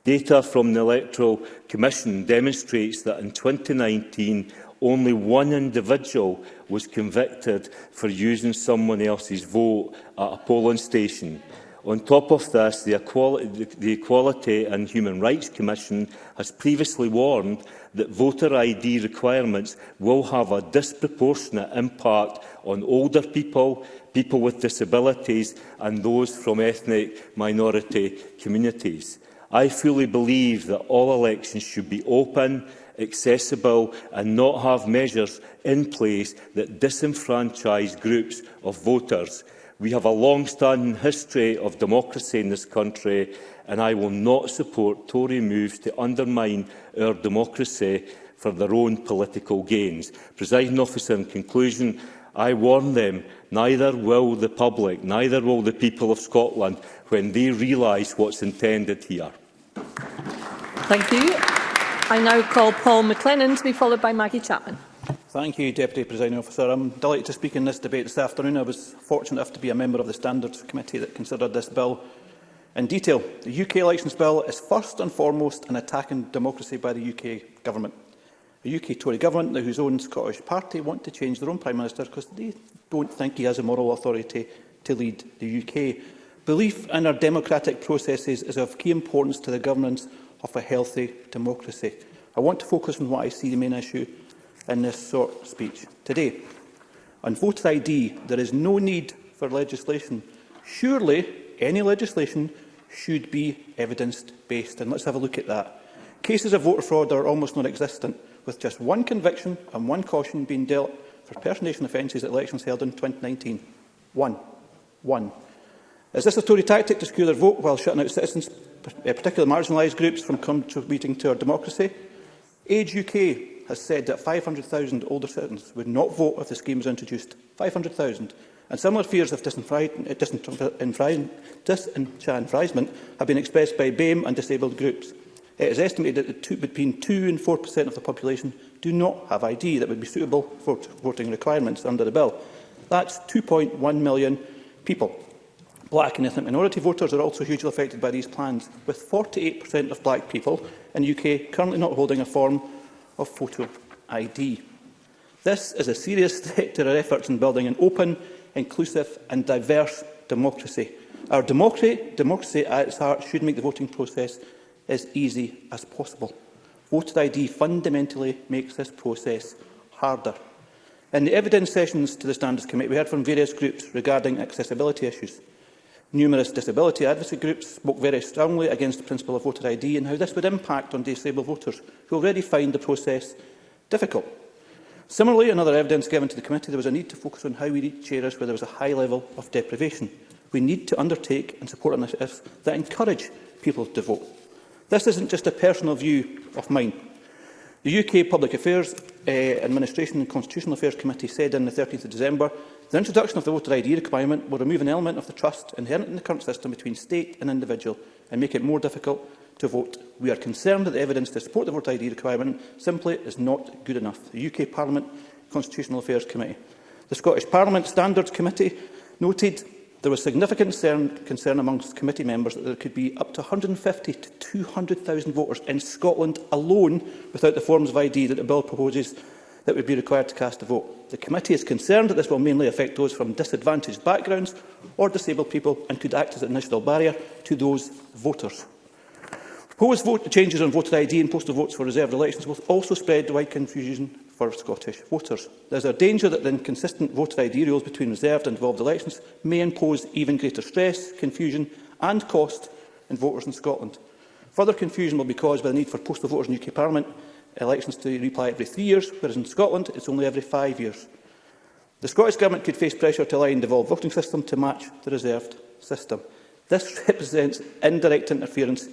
Data from the Electoral Commission demonstrates that in 2019, only one individual was convicted for using someone else's vote at a polling station. On top of this, the Equality, the Equality and Human Rights Commission has previously warned that voter ID requirements will have a disproportionate impact on older people, people with disabilities and those from ethnic minority communities. I fully believe that all elections should be open, accessible and not have measures in place that disenfranchise groups of voters. We have a long-standing history of democracy in this country, and I will not support Tory moves to undermine our democracy for their own political gains. Presiding officer, in conclusion, I warn them, neither will the public, neither will the people of Scotland, when they realise what's intended here. Thank you. I now call Paul McLennan to be followed by Maggie Chapman. Thank you, Deputy Presiding Officer. I'm delighted to speak in this debate this afternoon. I was fortunate enough to be a member of the Standards Committee that considered this bill in detail. The UK elections bill is first and foremost an attack on democracy by the UK government. A UK Tory government, whose own Scottish party, want to change their own Prime Minister because they don't think he has a moral authority to lead the UK. Belief in our democratic processes is of key importance to the governance of a healthy democracy. I want to focus on what I see the main issue in this of speech today. On voter ID, there is no need for legislation. Surely any legislation should be evidence-based, and let's have a look at that. Cases of voter fraud are almost non-existent, with just one conviction and one caution being dealt for personation offences at elections held in 2019. One. One. Is this a Tory tactic to secure their vote while shutting out citizens, eh, particularly marginalised groups, from contributing to our democracy? Age UK has said that 500,000 older citizens would not vote if the scheme was introduced. 500,000. And similar fears of uh, disenfranchisement have been expressed by BAME and disabled groups. It is estimated that two, between 2 and 4 per cent of the population do not have ID that would be suitable for voting requirements under the bill. That's 2.1 million people. Black and ethnic minority voters are also hugely affected by these plans, with 48 per cent of black people in the UK currently not holding a form of photo ID. This is a serious threat to our efforts in building an open, inclusive and diverse democracy. Our democracy, democracy at its heart should make the voting process as easy as possible. Voter ID fundamentally makes this process harder. In the evidence sessions to the Standards Committee, we heard from various groups regarding accessibility issues. Numerous disability advocacy groups spoke very strongly against the principle of voter ID and how this would impact on disabled voters, who already find the process difficult. Similarly, another evidence given to the committee, there was a need to focus on how we reach areas where there was a high level of deprivation. We need to undertake and support initiatives that encourage people to vote. This isn't just a personal view of mine. The UK Public Affairs uh, Administration and Constitutional Affairs Committee said on the 13th of December The introduction of the voter ID requirement will remove an element of the trust inherent in the current system between state and individual and make it more difficult to vote. We are concerned that the evidence to support the voter ID requirement simply is not good enough. The UK Parliament Constitutional Affairs Committee. The Scottish Parliament Standards Committee noted there was significant concern, concern amongst committee members that there could be up to 150 to 200,000 voters in Scotland alone without the forms of ID that the bill proposes that would be required to cast a vote. The committee is concerned that this will mainly affect those from disadvantaged backgrounds or disabled people and could act as an additional barrier to those voters. Proposed vote changes on voter ID and postal votes for reserved elections will also spread wide confusion for Scottish voters. There is a danger that the inconsistent voter ID rules between reserved and devolved elections may impose even greater stress, confusion and cost on voters in Scotland. Further confusion will be caused by the need for postal voters in UK Parliament elections to reply every three years, whereas in Scotland it's only every five years. The Scottish Government could face pressure to align the devolved voting system to match the reserved system. This represents indirect interference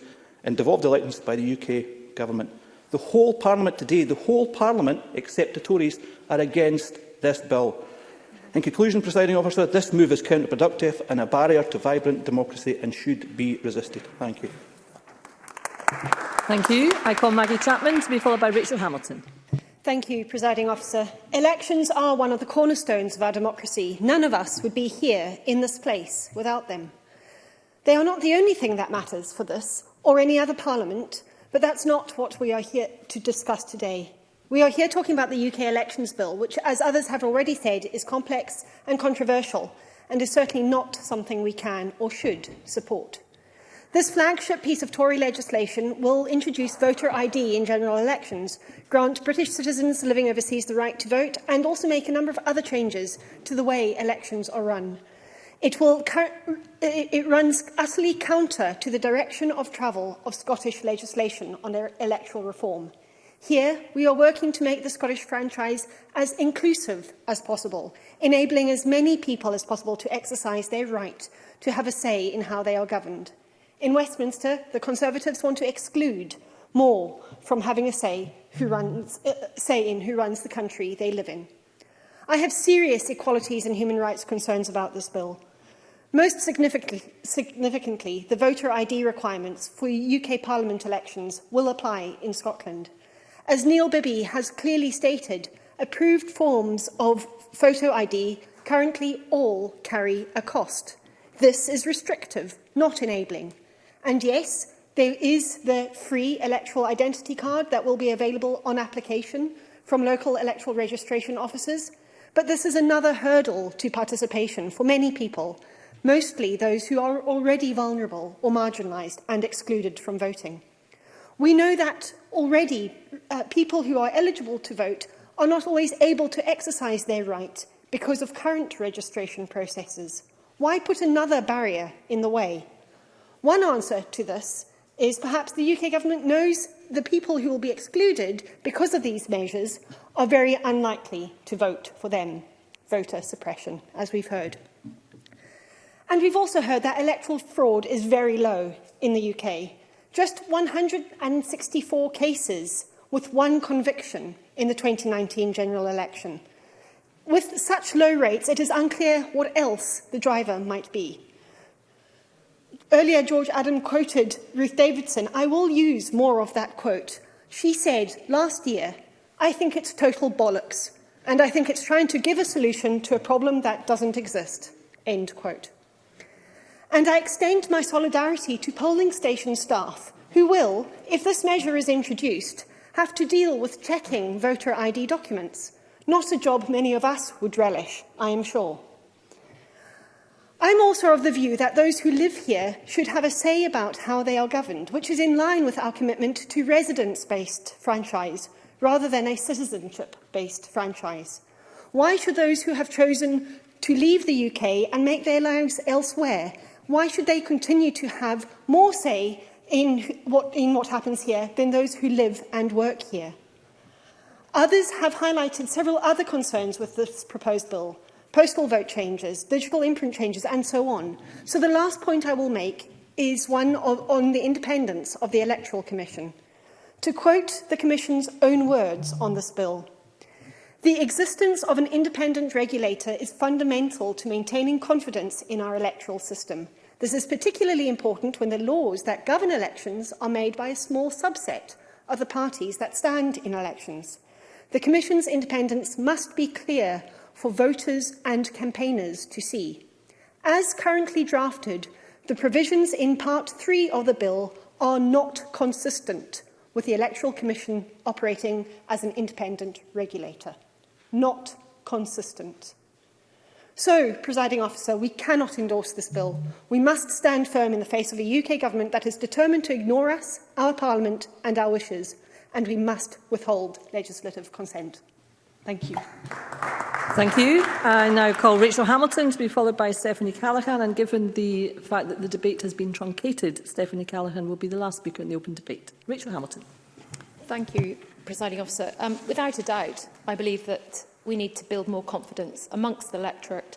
in devolved elections by the UK Government. The whole Parliament today, the whole Parliament, except the Tories, are against this bill. In conclusion, presiding officer, this move is counterproductive and a barrier to vibrant democracy and should be resisted. Thank you. Thank you. I call Maggie Chapman to be followed by Rachel Hamilton. Thank you, Presiding Officer. Elections are one of the cornerstones of our democracy. None of us would be here in this place without them. They are not the only thing that matters for this or any other parliament, but that's not what we are here to discuss today. We are here talking about the UK Elections Bill, which, as others have already said, is complex and controversial and is certainly not something we can or should support. This flagship piece of Tory legislation will introduce voter ID in general elections, grant British citizens living overseas the right to vote, and also make a number of other changes to the way elections are run. It, will, it runs utterly counter to the direction of travel of Scottish legislation on e-, electoral reform. Here, we are working to make the Scottish franchise as inclusive as possible, enabling as many people as possible to exercise their right to have a say in how they are governed. In Westminster, the Conservatives want to exclude more from having a say, who runs, uh, uh, say in who runs the country they live in. I have serious equalities and human rights concerns about this bill. Most significantly, significantly, the voter ID requirements for UK Parliament elections will apply in Scotland. As Neil Bibby has clearly stated, approved forms of photo ID currently all carry a cost. This is restrictive, not enabling. And yes, there is the free electoral identity card that will be available on application from local electoral registration officers. But this is another hurdle to participation for many people, mostly those who are already vulnerable or marginalised and excluded from voting. We know that already uh, people who are eligible to vote are not always able to exercise their right because of current registration processes. Why put another barrier in the way? One answer to this is perhaps the UK government knows the people who will be excluded because of these measures are very unlikely to vote for them. Voter suppression, as we've heard. And we've also heard that electoral fraud is very low in the UK. Just 164 cases with one conviction in the 2019 general election. With such low rates, it is unclear what else the driver might be. Earlier, George Adam quoted Ruth Davidson. I will use more of that quote. She said last year, I think it's total bollocks, and I think it's trying to give a solution to a problem that doesn't exist. End quote. And I extend my solidarity to polling station staff who will, if this measure is introduced, have to deal with checking voter ID documents, not a job many of us would relish, I am sure. I'm also of the view that those who live here should have a say about how they are governed, which is in line with our commitment to residence-based franchise rather than a citizenship-based franchise. Why should those who have chosen to leave the UK and make their lives elsewhere, why should they continue to have more say in what, in what happens here than those who live and work here? Others have highlighted several other concerns with this proposed bill, postal vote changes, digital imprint changes, and so on. So the last point I will make is one of, on the independence of the Electoral Commission. To quote the Commission's own words on this bill, the existence of an independent regulator is fundamental to maintaining confidence in our electoral system. This is particularly important when the laws that govern elections are made by a small subset of the parties that stand in elections. The Commission's independence must be clear for voters and campaigners to see. As currently drafted, the provisions in Part 3 of the bill are not consistent with the Electoral Commission operating as an independent regulator. Not consistent. So, presiding officer, we cannot endorse this bill. We must stand firm in the face of a UK government that is determined to ignore us, our parliament and our wishes, and we must withhold legislative consent. Thank you. Thank you. I now call Rachel Hamilton to be followed by Stephanie Callaghan. And given the fact that the debate has been truncated, Stephanie Callaghan will be the last speaker in the open debate. Rachel Hamilton. Thank you, Presiding Officer. Um, without a doubt, I believe that we need to build more confidence amongst the electorate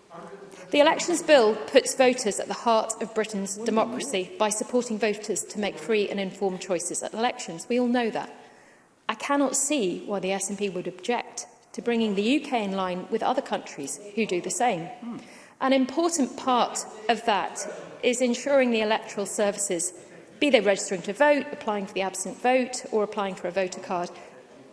The Elections Bill puts voters at the heart of Britain's democracy by supporting voters to make free and informed choices at elections. We all know that. I cannot see why the SNP would object to bringing the UK in line with other countries who do the same. Mm. An important part of that is ensuring the electoral services, be they registering to vote, applying for the absent vote or applying for a voter card,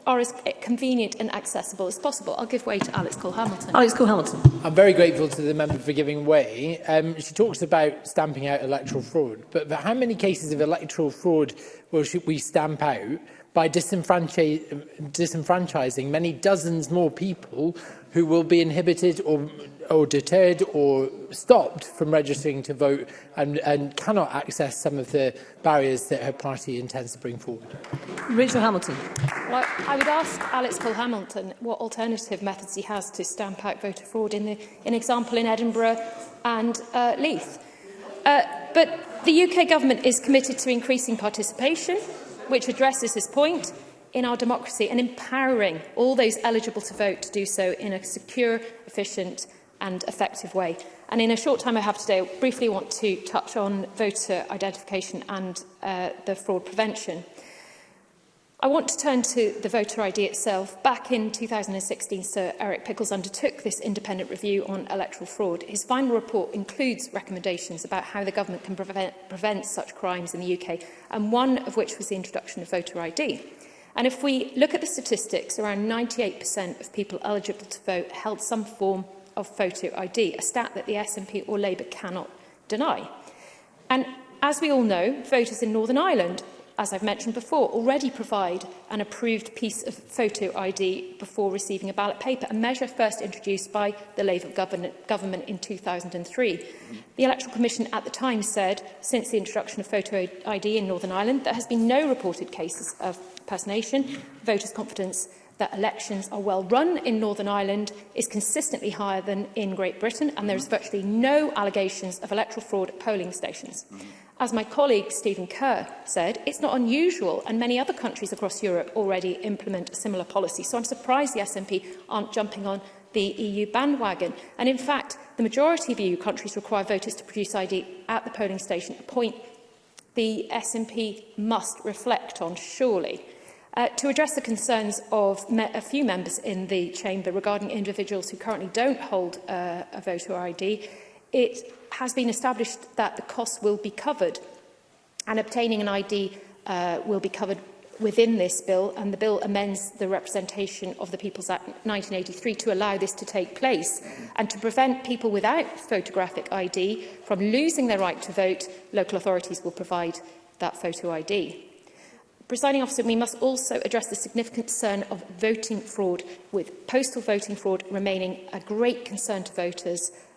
are as convenient and accessible as possible. I'll give way to Alex Cole-Hamilton. Alex Cole-Hamilton. I'm very grateful to the member for giving way. Um, she talks about stamping out electoral fraud, but, but how many cases of electoral fraud will should we stamp out by disenfranchising many dozens more people who will be inhibited or, or deterred or stopped from registering to vote and, and cannot access some of the barriers that her party intends to bring forward. Rachel Hamilton. Well, I, would ask Alex Paul Hamilton what alternative methods he has to stamp out voter fraud in the in example in Edinburgh and uh, Leith. Uh, but the UK government is committed to increasing participation which addresses this point in our democracy and empowering all those eligible to vote to do so in a secure, efficient and effective way. And in a short time I have today, I briefly want to touch on voter identification and uh, the fraud prevention. I want to turn to the voter ID itself. Back in 2016, Sir Eric Pickles undertook this independent review on electoral fraud. His final report includes recommendations about how the government can prevent, prevent such crimes in the UK, and one of which was the introduction of voter ID. And if we look at the statistics, around 98% of people eligible to vote held some form of photo ID, a stat that the SNP or Labour cannot deny. And as we all know, voters in Northern Ireland as I've mentioned before, already provide an approved piece of photo ID before receiving a ballot paper, a measure first introduced by the Labour government in 2003. The Electoral Commission at the time said, since the introduction of photo ID in Northern Ireland, there has been no reported cases of personation. Voters' confidence that elections are well run in Northern Ireland is consistently higher than in Great Britain, and there is virtually no allegations of electoral fraud at polling stations. Mm -hmm. As my colleague Stephen Kerr said, it's not unusual and many other countries across Europe already implement a similar policy. So I'm surprised the SNP aren't jumping on the EU bandwagon. And in fact, the majority of EU countries require voters to produce ID at the polling station, a point the SNP must reflect on, surely. Uh, to address the concerns of a few members in the chamber regarding individuals who currently don't hold uh, a voter ID, it has been established that the costs will be covered and obtaining an ID uh, will be covered within this bill and the bill amends the Representation of the People's Act 1983 to allow this to take place and to prevent people without photographic ID from losing their right to vote, local authorities will provide that photo ID. Presiding officer, we must also address the significant concern of voting fraud, with postal voting fraud remaining a great concern to voters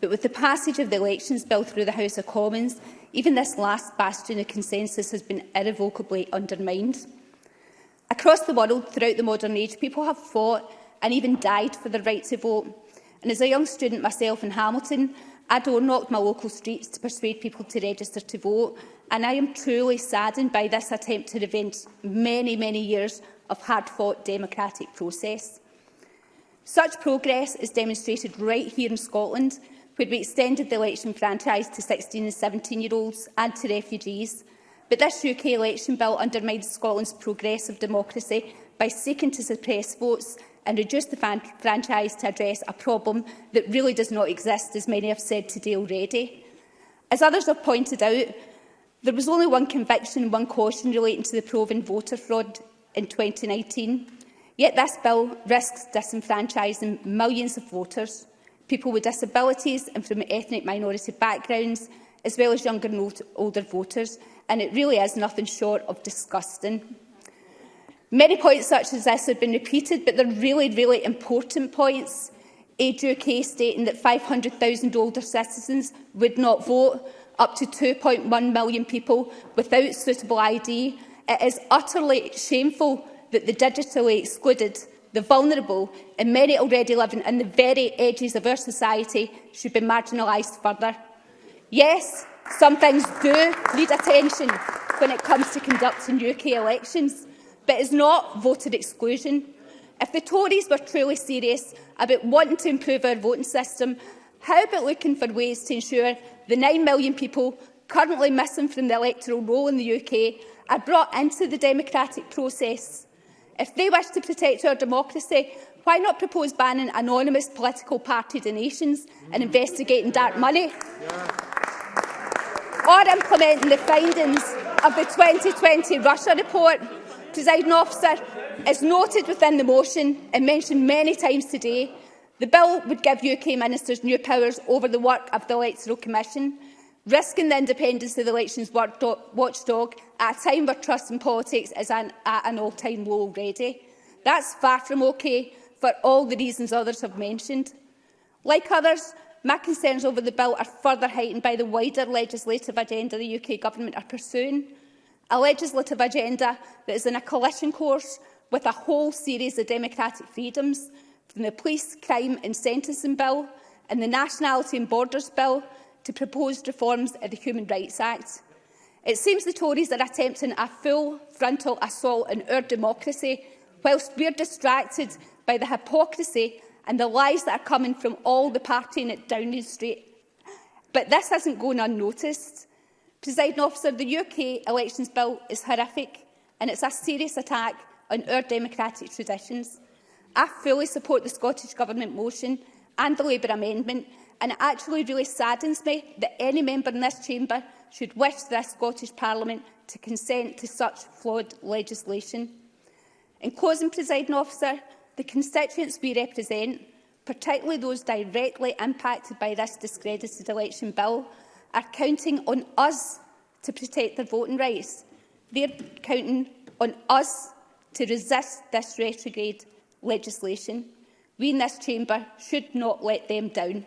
But with the passage of the Elections Bill through the House of Commons, even this last bastion of consensus has been irrevocably undermined. Across the world, throughout the modern age, people have fought and even died for the right to vote. And as a young student myself in Hamilton, I door knocked my local streets to persuade people to register to vote, and I am truly saddened by this attempt to prevent many, many years of hard-fought democratic process. Such progress is demonstrated right here in Scotland, where we extended the election franchise to 16 and 17-year-olds and to refugees. But this UK election bill undermines Scotland's progressive democracy by seeking to suppress votes and reduce the franchise to address a problem that really does not exist, as many have said today already. As others have pointed out, there was only one conviction and one caution relating to the proven voter fraud in 2019. Yet this bill risks disenfranchising millions of voters, people with disabilities and from ethnic minority backgrounds, as well as younger and older voters, and it really is nothing short of disgusting. Many points such as this have been repeated, but they're really, really important points. Age UK stating that 500,000 older citizens would not vote, up to 2.1 million people without suitable ID. It is utterly shameful that the digitally excluded, the vulnerable and many already living in the very edges of our society should be marginalised further. Yes, some things do need attention when it comes to conducting UK elections, but is not voted exclusion. If the Tories were truly serious about wanting to improve our voting system, how about looking for ways to ensure the 9 million people currently missing from the electoral roll in the UK are brought into the democratic process? If they wish to protect our democracy, why not propose banning anonymous political party donations and investigating dark money? Yeah. Or implementing the findings of the 2020 Russia report Presiding officer, as noted within the motion and mentioned many times today, the bill would give UK ministers new powers over the work of the Electoral Commission, risking the independence of the elections watchdog at a time where trust in politics is an, at an all-time low already. That's far from okay for all the reasons others have mentioned. Like others, my concerns over the bill are further heightened by the wider legislative agenda the UK Government are pursuing a legislative agenda that is in a collision course with a whole series of democratic freedoms, from the Police, Crime and Sentencing Bill and the Nationality and Borders Bill to proposed reforms of the Human Rights Act. It seems the Tories are attempting a full frontal assault on our democracy, whilst are distracted by the hypocrisy and the lies that are coming from all the party at Downing Street. But this hasn't gone unnoticed. Presiding officer, the UK elections bill is horrific and it's a serious attack on our democratic traditions. I fully support the Scottish Government motion and the Labour amendment and it actually really saddens me that any member in this chamber should wish the Scottish Parliament to consent to such flawed legislation. In closing, presiding officer, the constituents we represent, particularly those directly impacted by this discredited election bill, are counting on us to protect their voting rights. They're counting on us to resist this retrograde legislation. We in this chamber should not let them down.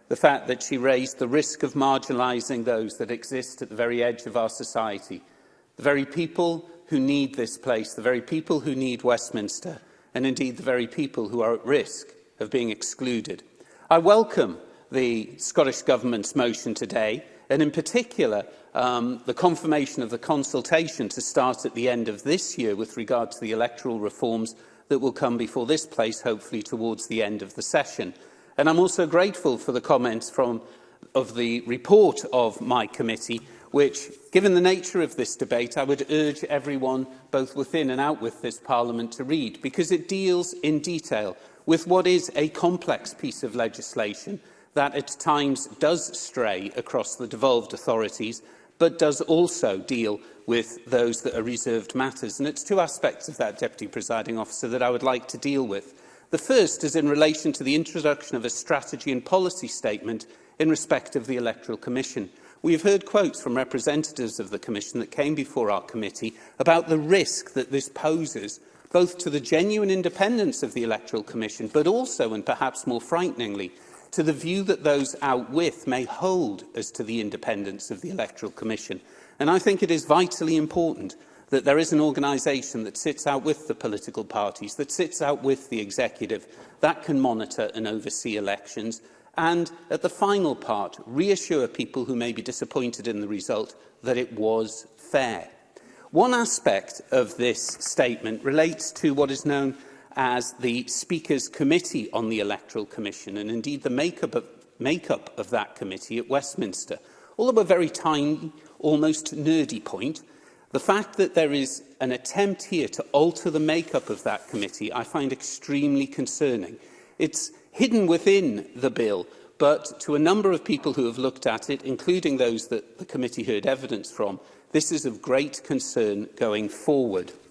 the fact that she raised the risk of marginalising those that exist at the very edge of our society, the very people who need this place, the very people who need Westminster, and indeed the very people who are at risk of being excluded. I welcome the Scottish Government's motion today, and in particular um, the confirmation of the consultation to start at the end of this year with regard to the electoral reforms that will come before this place, hopefully towards the end of the session. And I'm also grateful for the comments from, of the report of my committee, which, given the nature of this debate, I would urge everyone, both within and out with this Parliament, to read, because it deals in detail with what is a complex piece of legislation that at times does stray across the devolved authorities, but does also deal with those that are reserved matters. And it's two aspects of that, Deputy Presiding Officer, that I would like to deal with. The first is in relation to the introduction of a strategy and policy statement in respect of the Electoral Commission. We have heard quotes from representatives of the Commission that came before our committee about the risk that this poses both to the genuine independence of the Electoral Commission, but also, and perhaps more frighteningly, to the view that those out with may hold as to the independence of the Electoral Commission. And I think it is vitally important that there is an organisation that sits out with the political parties, that sits out with the executive, that can monitor and oversee elections, and at the final part, reassure people who may be disappointed in the result that it was fair. One aspect of this statement relates to what is known as the Speaker's Committee on the Electoral Commission and indeed the makeup of, makeup of that committee at Westminster. Although a very tiny, almost nerdy point, the fact that there is an attempt here to alter the makeup of that committee I find extremely concerning. It's hidden within the bill, but to a number of people who have looked at it, including those that the committee heard evidence from, this is of great concern going forward.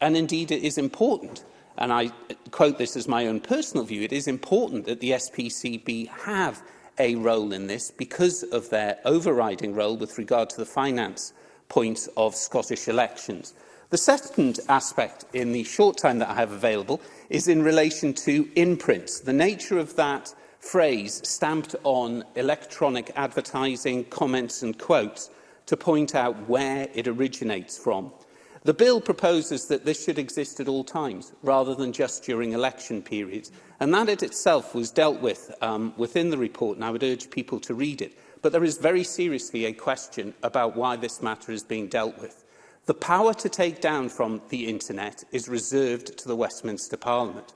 And indeed, it is important and I quote this as my own personal view, it is important that the SPCB have a role in this because of their overriding role with regard to the finance points of Scottish elections. The second aspect in the short time that I have available is in relation to imprints. The nature of that phrase stamped on electronic advertising, comments and quotes to point out where it originates from. The bill proposes that this should exist at all times, rather than just during election periods. And that it itself was dealt with um, within the report, and I would urge people to read it. But there is very seriously a question about why this matter is being dealt with. The power to take down from the internet is reserved to the Westminster Parliament.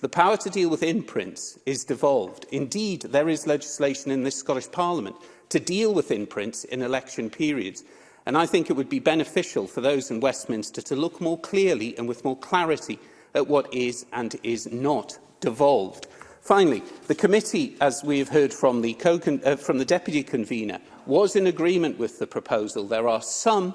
The power to deal with imprints is devolved. Indeed, there is legislation in this Scottish Parliament to deal with imprints in election periods. And I think it would be beneficial for those in Westminster to look more clearly and with more clarity at what is and is not devolved. Finally, the committee, as we have heard from the, co uh, from the deputy convener, was in agreement with the proposal. There are some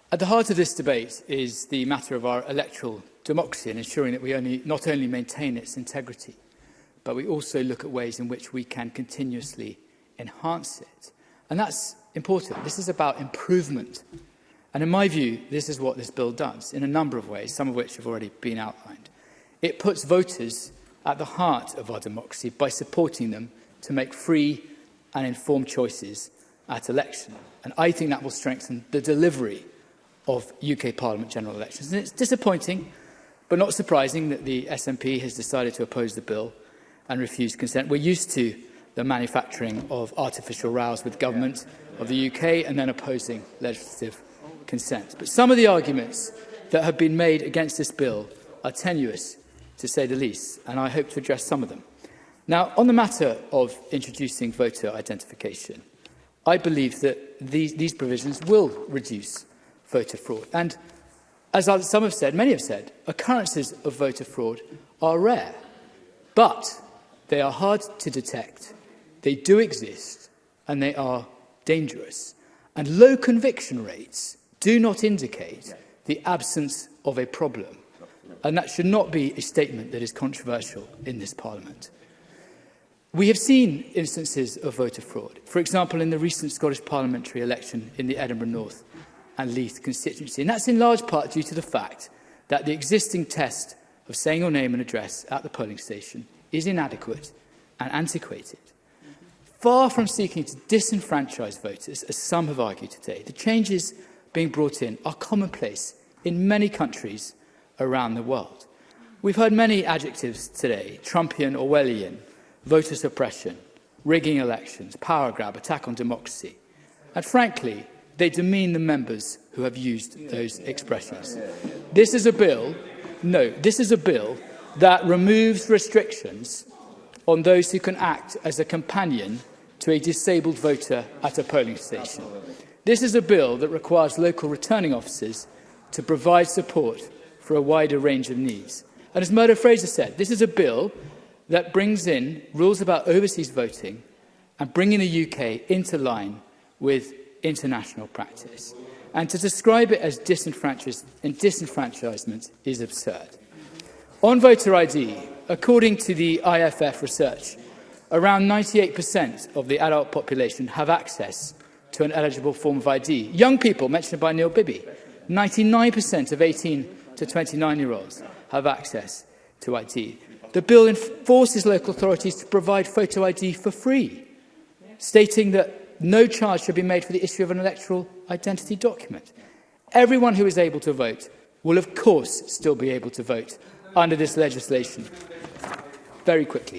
at the heart of this debate is the matter of our electoral democracy and ensuring that we only, not only maintain its integrity, but we also look at ways in which we can continuously enhance it. And that's important. This is about improvement. And in my view, this is what this bill does in a number of ways, some of which have already been outlined. It puts voters at the heart of our democracy by supporting them to make free and informed choices at election. And I think that will strengthen the delivery of UK Parliament general elections. And it's disappointing, but not surprising, that the SNP has decided to oppose the bill and refuse consent. We're used to the manufacturing of artificial rows with government of the UK and then opposing legislative consent. But some of the arguments that have been made against this bill are tenuous to say the least, and I hope to address some of them. Now, on the matter of introducing voter identification, I believe that these, these provisions will reduce voter fraud. And as some have said, many have said, occurrences of voter fraud are rare, but they are hard to detect. They do exist, and they are dangerous. And low conviction rates do not indicate the absence of a problem. And that should not be a statement that is controversial in this Parliament. We have seen instances of voter fraud, for example, in the recent Scottish parliamentary election in the Edinburgh North and Leith constituency. And that's in large part due to the fact that the existing test of saying your name and address at the polling station is inadequate and antiquated. Far from seeking to disenfranchise voters, as some have argued today, the changes being brought in are commonplace in many countries around the world. We've heard many adjectives today, Trumpian, Orwellian, voter suppression, rigging elections, power grab, attack on democracy. And frankly, they demean the members who have used those expressions. This is a bill, no, this is a bill that removes restrictions on those who can act as a companion to a disabled voter at a polling station. This is a bill that requires local returning officers to provide support for a wider range of needs. And as Murdo Fraser said, this is a bill that brings in rules about overseas voting and bringing the UK into line with international practice. And to describe it as disenfranchisement, disenfranchisement is absurd. On voter ID, according to the IFF research, around 98% of the adult population have access to an eligible form of ID. Young people, mentioned by Neil Bibby, 99% of 18 to 29-year-olds have access to ID. The bill enforces local authorities to provide photo ID for free, stating that no charge should be made for the issue of an electoral identity document. Everyone who is able to vote will of course still be able to vote under this legislation. Very quickly,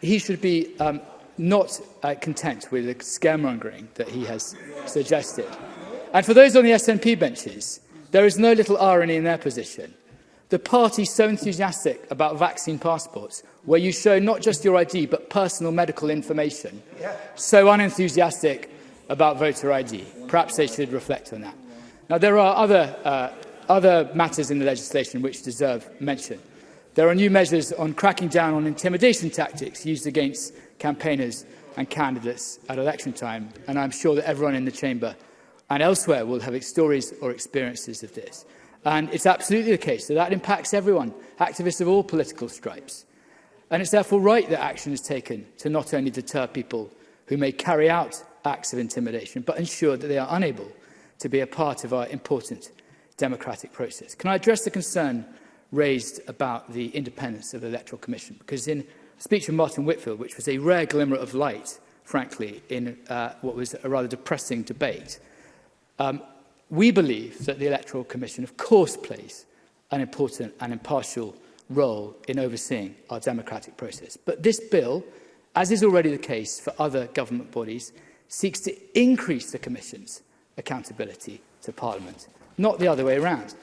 he should be um, not uh, content with the scaremongering that he has suggested. And for those on the SNP benches, There is no little irony in their position. The party so enthusiastic about vaccine passports, where you show not just your ID, but personal medical information, yeah. so unenthusiastic about voter ID. Perhaps they should reflect on that. Now, there are other, uh, other matters in the legislation which deserve mention. There are new measures on cracking down on intimidation tactics used against campaigners and candidates at election time, and I'm sure that everyone in the chamber and elsewhere will have stories or experiences of this. And it's absolutely the case that that impacts everyone, activists of all political stripes. And it's therefore right that action is taken to not only deter people who may carry out acts of intimidation, but ensure that they are unable to be a part of our important democratic process. Can I address the concern raised about the independence of the Electoral Commission? Because in a speech of Martin Whitfield, which was a rare glimmer of light, frankly, in uh, what was a rather depressing debate, Um, we believe that the Electoral Commission, of course, plays an important and impartial role in overseeing our democratic process. But this bill, as is already the case for other government bodies, seeks to increase the Commission's accountability to Parliament, not the other way around.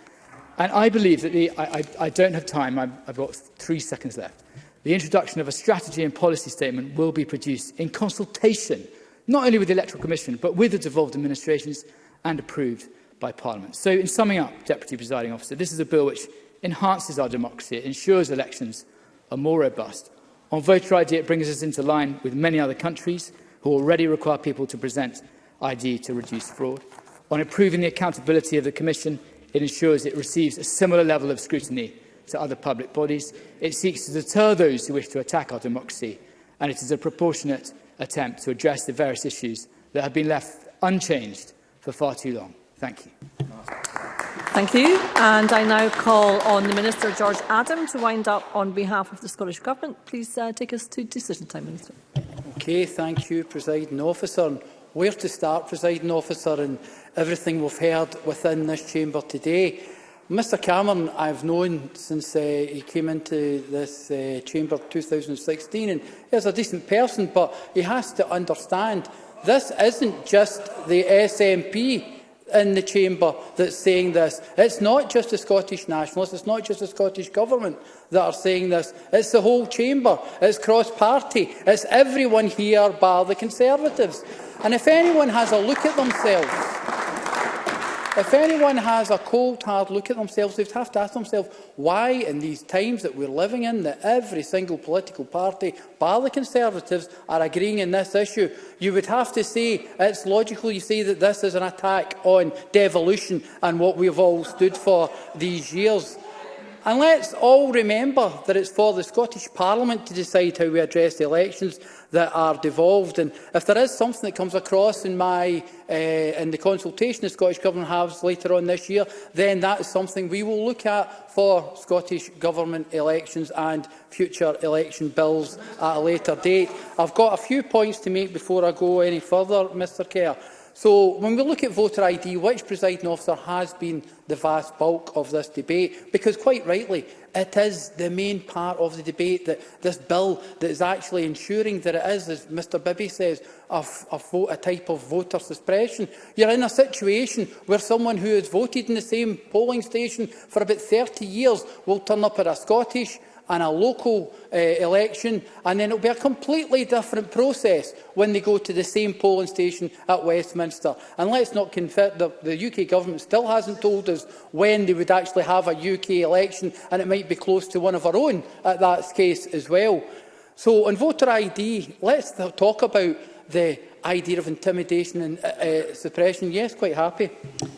And I believe that the, I, I, I don't have time, I'm, I've got three seconds left. The introduction of a strategy and policy statement will be produced in consultation, not only with the Electoral Commission, but with the devolved administrations and approved by Parliament. So in summing up, Deputy Presiding Officer, this is a bill which enhances our democracy, it ensures elections are more robust. On voter ID, it brings us into line with many other countries who already require people to present ID to reduce fraud. On improving the accountability of the Commission, it ensures it receives a similar level of scrutiny to other public bodies. It seeks to deter those who wish to attack our democracy, and it is a proportionate attempt to address the various issues that have been left unchanged for far too long. Thank you. Thank you. And I now call on the Minister, George Adam, to wind up on behalf of the Scottish Government. Please uh, take us to decision time, Minister. Okay, thank you, Presiding Officer. And where to start, Presiding Officer, and everything we've heard within this chamber today. Mr Cameron, I've known since uh, he came into this uh, chamber 2016, and he's a decent person, but he has to understand This isn't just the SNP in the chamber that's saying this. It's not just the Scottish Nationalists, it's not just the Scottish Government that are saying this. It's the whole chamber, it's cross-party, it's everyone here bar the Conservatives. And if anyone has a look at themselves... If anyone has a cold, hard look at themselves, they'd have to ask themselves why in these times that we're living in that every single political party, bar the Conservatives, are agreeing in this issue. You would have to say, it's logical you say that this is an attack on devolution and what we've all stood for these years. And let's all remember that it's for the Scottish Parliament to decide how we address the elections that are devolved. And if there is something that comes across in my uh, in the consultation the Scottish Government has later on this year, then that is something we will look at for Scottish Government elections and future election bills at a later date. I've got a few points to make before I go any further, Mr Kerr. So when we look at voter ID, which presiding officer has been the vast bulk of this debate? Because quite rightly, it is the main part of the debate that this bill that is actually ensuring that it is, as Mr Bibby says, a, a, vote, a type of voter suppression. You're in a situation where someone who has voted in the same polling station for about 30 years will turn up at a Scottish and a local uh, election, and then it will be a completely different process when they go to the same polling station at Westminster. And let's not confirm that the UK government still hasn't told us when they would actually have a UK election, and it might be close to one of our own at that case as well. So on voter ID, let's talk about the idea of intimidation and uh, uh, suppression. Yes, quite happy.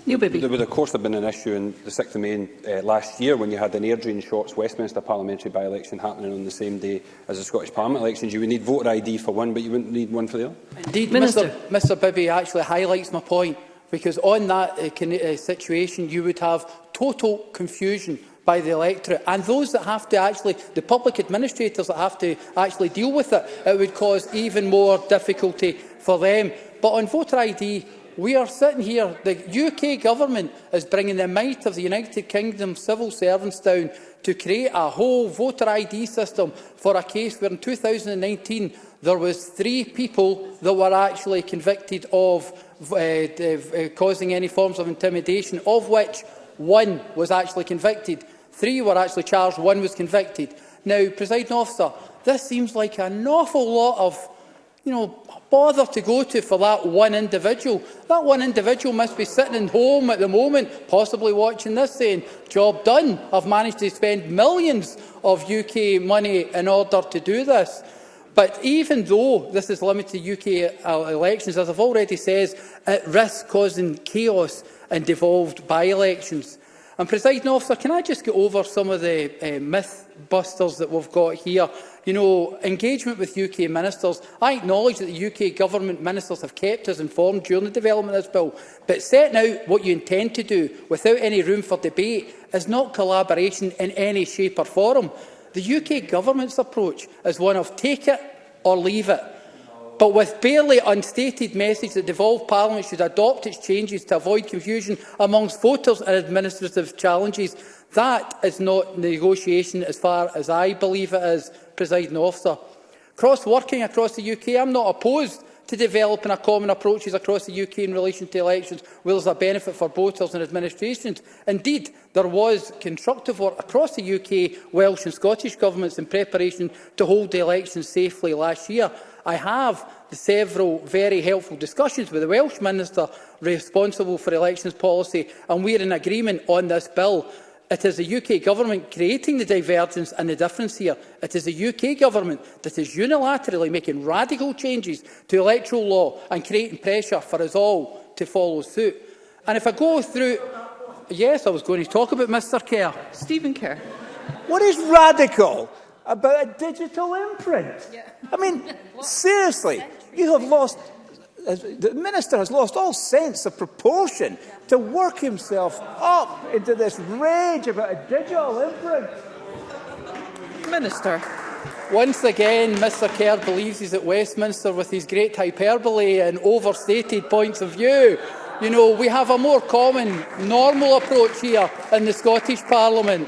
Neil Bibby. There would, of course, have been an issue in the 6th of May uh, last year when you had an air drain shots Westminster parliamentary by-election happening on the same day as the Scottish Parliament elections. You would need voter ID for one, but you wouldn't need one for the other. Indeed, Minister. Mr, Mr Bibby actually highlights my point because on that uh, uh, situation you would have total confusion by the electorate and those that have to actually, the public administrators that have to actually deal with it, it would cause even more difficulty for them. But on voter ID, we are sitting here, the UK government is bringing the might of the United Kingdom civil servants down to create a whole voter ID system for a case where in 2019 there was three people that were actually convicted of uh, uh, causing any forms of intimidation, of which one was actually convicted. Three were actually charged, one was convicted. Now, presiding officer, this seems like an awful lot of you know, bother to go to for that one individual. That one individual must be sitting at home at the moment, possibly watching this, saying, job done. I've managed to spend millions of UK money in order to do this. But even though this is limited to UK uh, elections, as I've already said, it risks causing chaos in devolved by-elections. And, presiding officer, can I just get over some of the uh, myth busters that we've got here? You know, engagement with UK ministers. I acknowledge that the UK government ministers have kept us informed during the development of this bill, but setting out what you intend to do without any room for debate is not collaboration in any shape or form. The UK government's approach is one of take it or leave it but with barely unstated message that devolved Parliament should adopt its changes to avoid confusion amongst voters and administrative challenges. That is not negotiation as far as I believe it is, presiding officer. Cross-working across the UK, I'm not opposed to developing a common approaches across the UK in relation to elections where there's a benefit for voters and administrations. Indeed, there was constructive work across the UK, Welsh and Scottish governments in preparation to hold the elections safely last year. I have several very helpful discussions with the Welsh Minister responsible for elections policy, and we are in agreement on this bill. It is the UK Government creating the divergence and the difference here. It is the UK Government that is unilaterally making radical changes to electoral law and creating pressure for us all to follow suit. And if I go through... Yes, I was going to talk about Mr Kerr. Stephen Kerr. What is radical? about a digital imprint. Yeah. I mean, seriously, you have lost, uh, the minister has lost all sense of proportion to work himself up into this rage about a digital imprint. Minister. Once again, Mr Kerr believes he's at Westminster with his great hyperbole and overstated points of view. You know, we have a more common, normal approach here in the Scottish Parliament.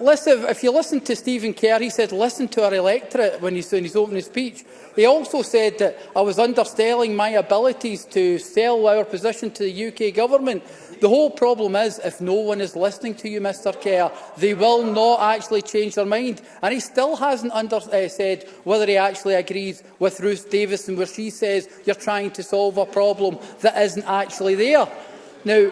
listen, if you listen to Stephen Kerr, he said, listen to our electorate when he's doing his opening speech. He also said that I was underselling my abilities to sell our position to the UK government. The whole problem is, if no one is listening to you, Mr Kerr, they will not actually change their mind. And he still hasn't under, uh, said whether he actually agrees with Ruth Davison, where she says you're trying to solve a problem that isn't actually there. Now,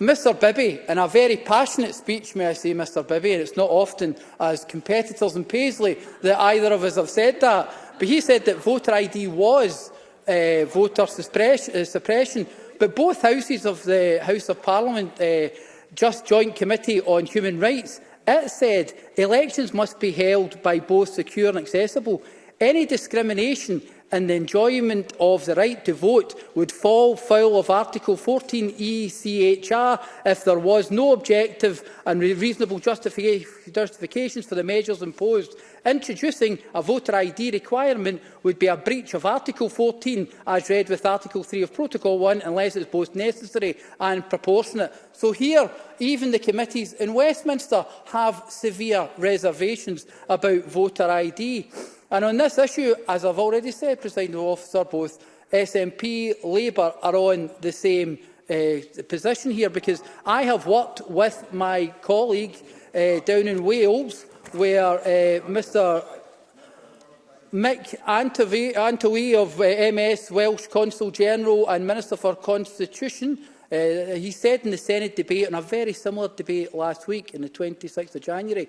Mr Bibby, in a very passionate speech, may I say, Mr Bibby, and it's not often as competitors in Paisley that either of us have said that, but he said that voter ID was uh, voter suppression, uh, eh, suppression, but both houses of the House of Parliament, uh, just joint committee on human rights, it said elections must be held by both secure and accessible. Any discrimination and the enjoyment of the right to vote would fall foul of Article 14 ECHR if there was no objective and reasonable justific justifications for the measures imposed. Introducing a voter ID requirement would be a breach of Article 14 as read with Article 3 of Protocol 1 unless it is both necessary and proportionate. So here, even the committees in Westminster have severe reservations about voter ID. And on this issue, as I've already said, President Officer, both SNP, Labour are on the same uh, position here because I have worked with my colleague uh, down in Wales where uh, eh, Mr Mick Antwi, Antwi of uh, MS, Welsh Consul General and Minister for Constitution, uh, he said in the Senate debate, in a very similar debate last week, on the 26th of January,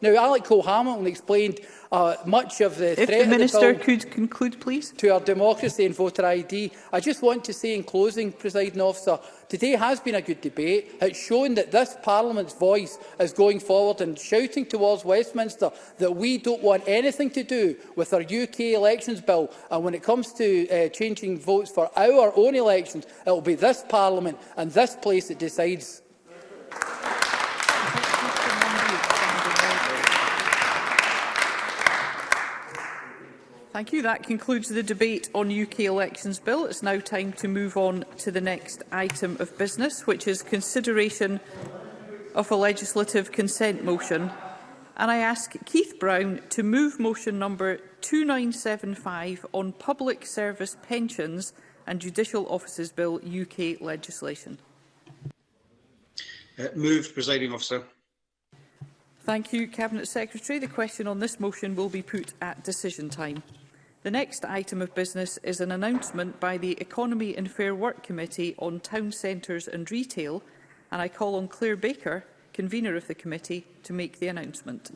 Now, Alec Cole-Hamilton explained uh, much of the if threat the Minister of the could conclude, please. to our democracy and voter ID. I just want to say in closing, Presiding Officer, Today has been a good debate. It's shown that this Parliament's voice is going forward and shouting towards Westminster that we don't want anything to do with our UK elections bill. And when it comes to uh, changing votes for our own elections, it will be this Parliament and this place that decides. Thank you. That concludes the debate on UK elections bill. It's now time to move on to the next item of business, which is consideration of a legislative consent motion. And I ask Keith Brown to move motion number 2975 on Public Service Pensions and Judicial offices Bill UK legislation. Uh, moved, presiding officer. Thank you, Cabinet Secretary. The question on this motion will be put at decision time. The next item of business is an announcement by the Economy and Fair Work Committee on Town Centres and Retail, and I call on Claire Baker, convener of the committee, to make the announcement.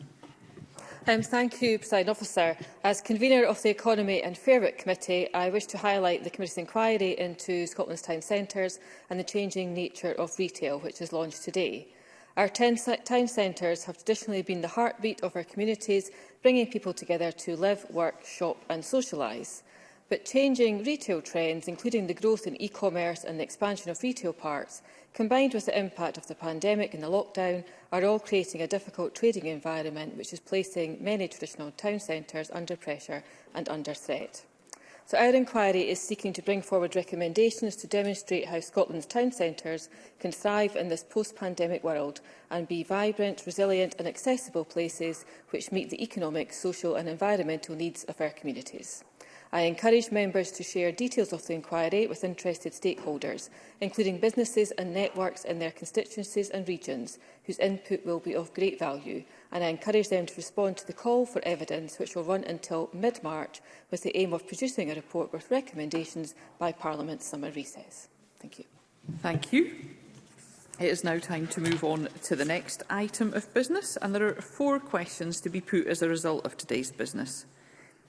Um, thank you, President Officer. As convener of the Economy and Fair Work Committee, I wish to highlight the Committee's inquiry into Scotland's town centres and the changing nature of retail, which is launched today. Our town centres have traditionally been the heartbeat of our communities, bringing people together to live, work, shop and socialise. But changing retail trends, including the growth in e-commerce and the expansion of retail parks, combined with the impact of the pandemic and the lockdown, are all creating a difficult trading environment which is placing many traditional town centres under pressure and under threat. So our inquiry is seeking to bring forward recommendations to demonstrate how Scotland's town centres can thrive in this post-pandemic world and be vibrant, resilient and accessible places which meet the economic, social and environmental needs of our communities. I encourage members to share details of the inquiry with interested stakeholders, including businesses and networks in their constituencies and regions, whose input will be of great value, and I encourage them to respond to the call for evidence, which will run until mid-March, with the aim of producing a report with recommendations by Parliament's summer recess. Thank you. Thank you. It is now time to move on to the next item of business, and there are four questions to be put as a result of today's business.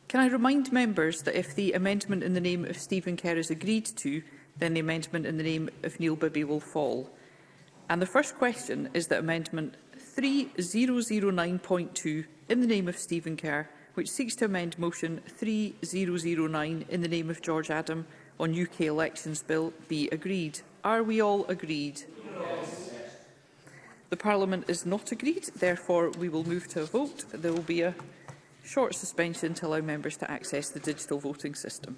Can I remind members that if the amendment in the name of Stephen Kerr is agreed to, then the amendment in the name of Neil Bibby will fall. And the first question is that amendment 3009.2 in the name of Stephen Kerr, which seeks to amend motion 3009 in the name of George Adam on UK elections bill, be agreed. Are we all agreed? Yes. The Parliament is not agreed, therefore we will move to a vote. There will be a short suspension to allow members to access the digital voting system.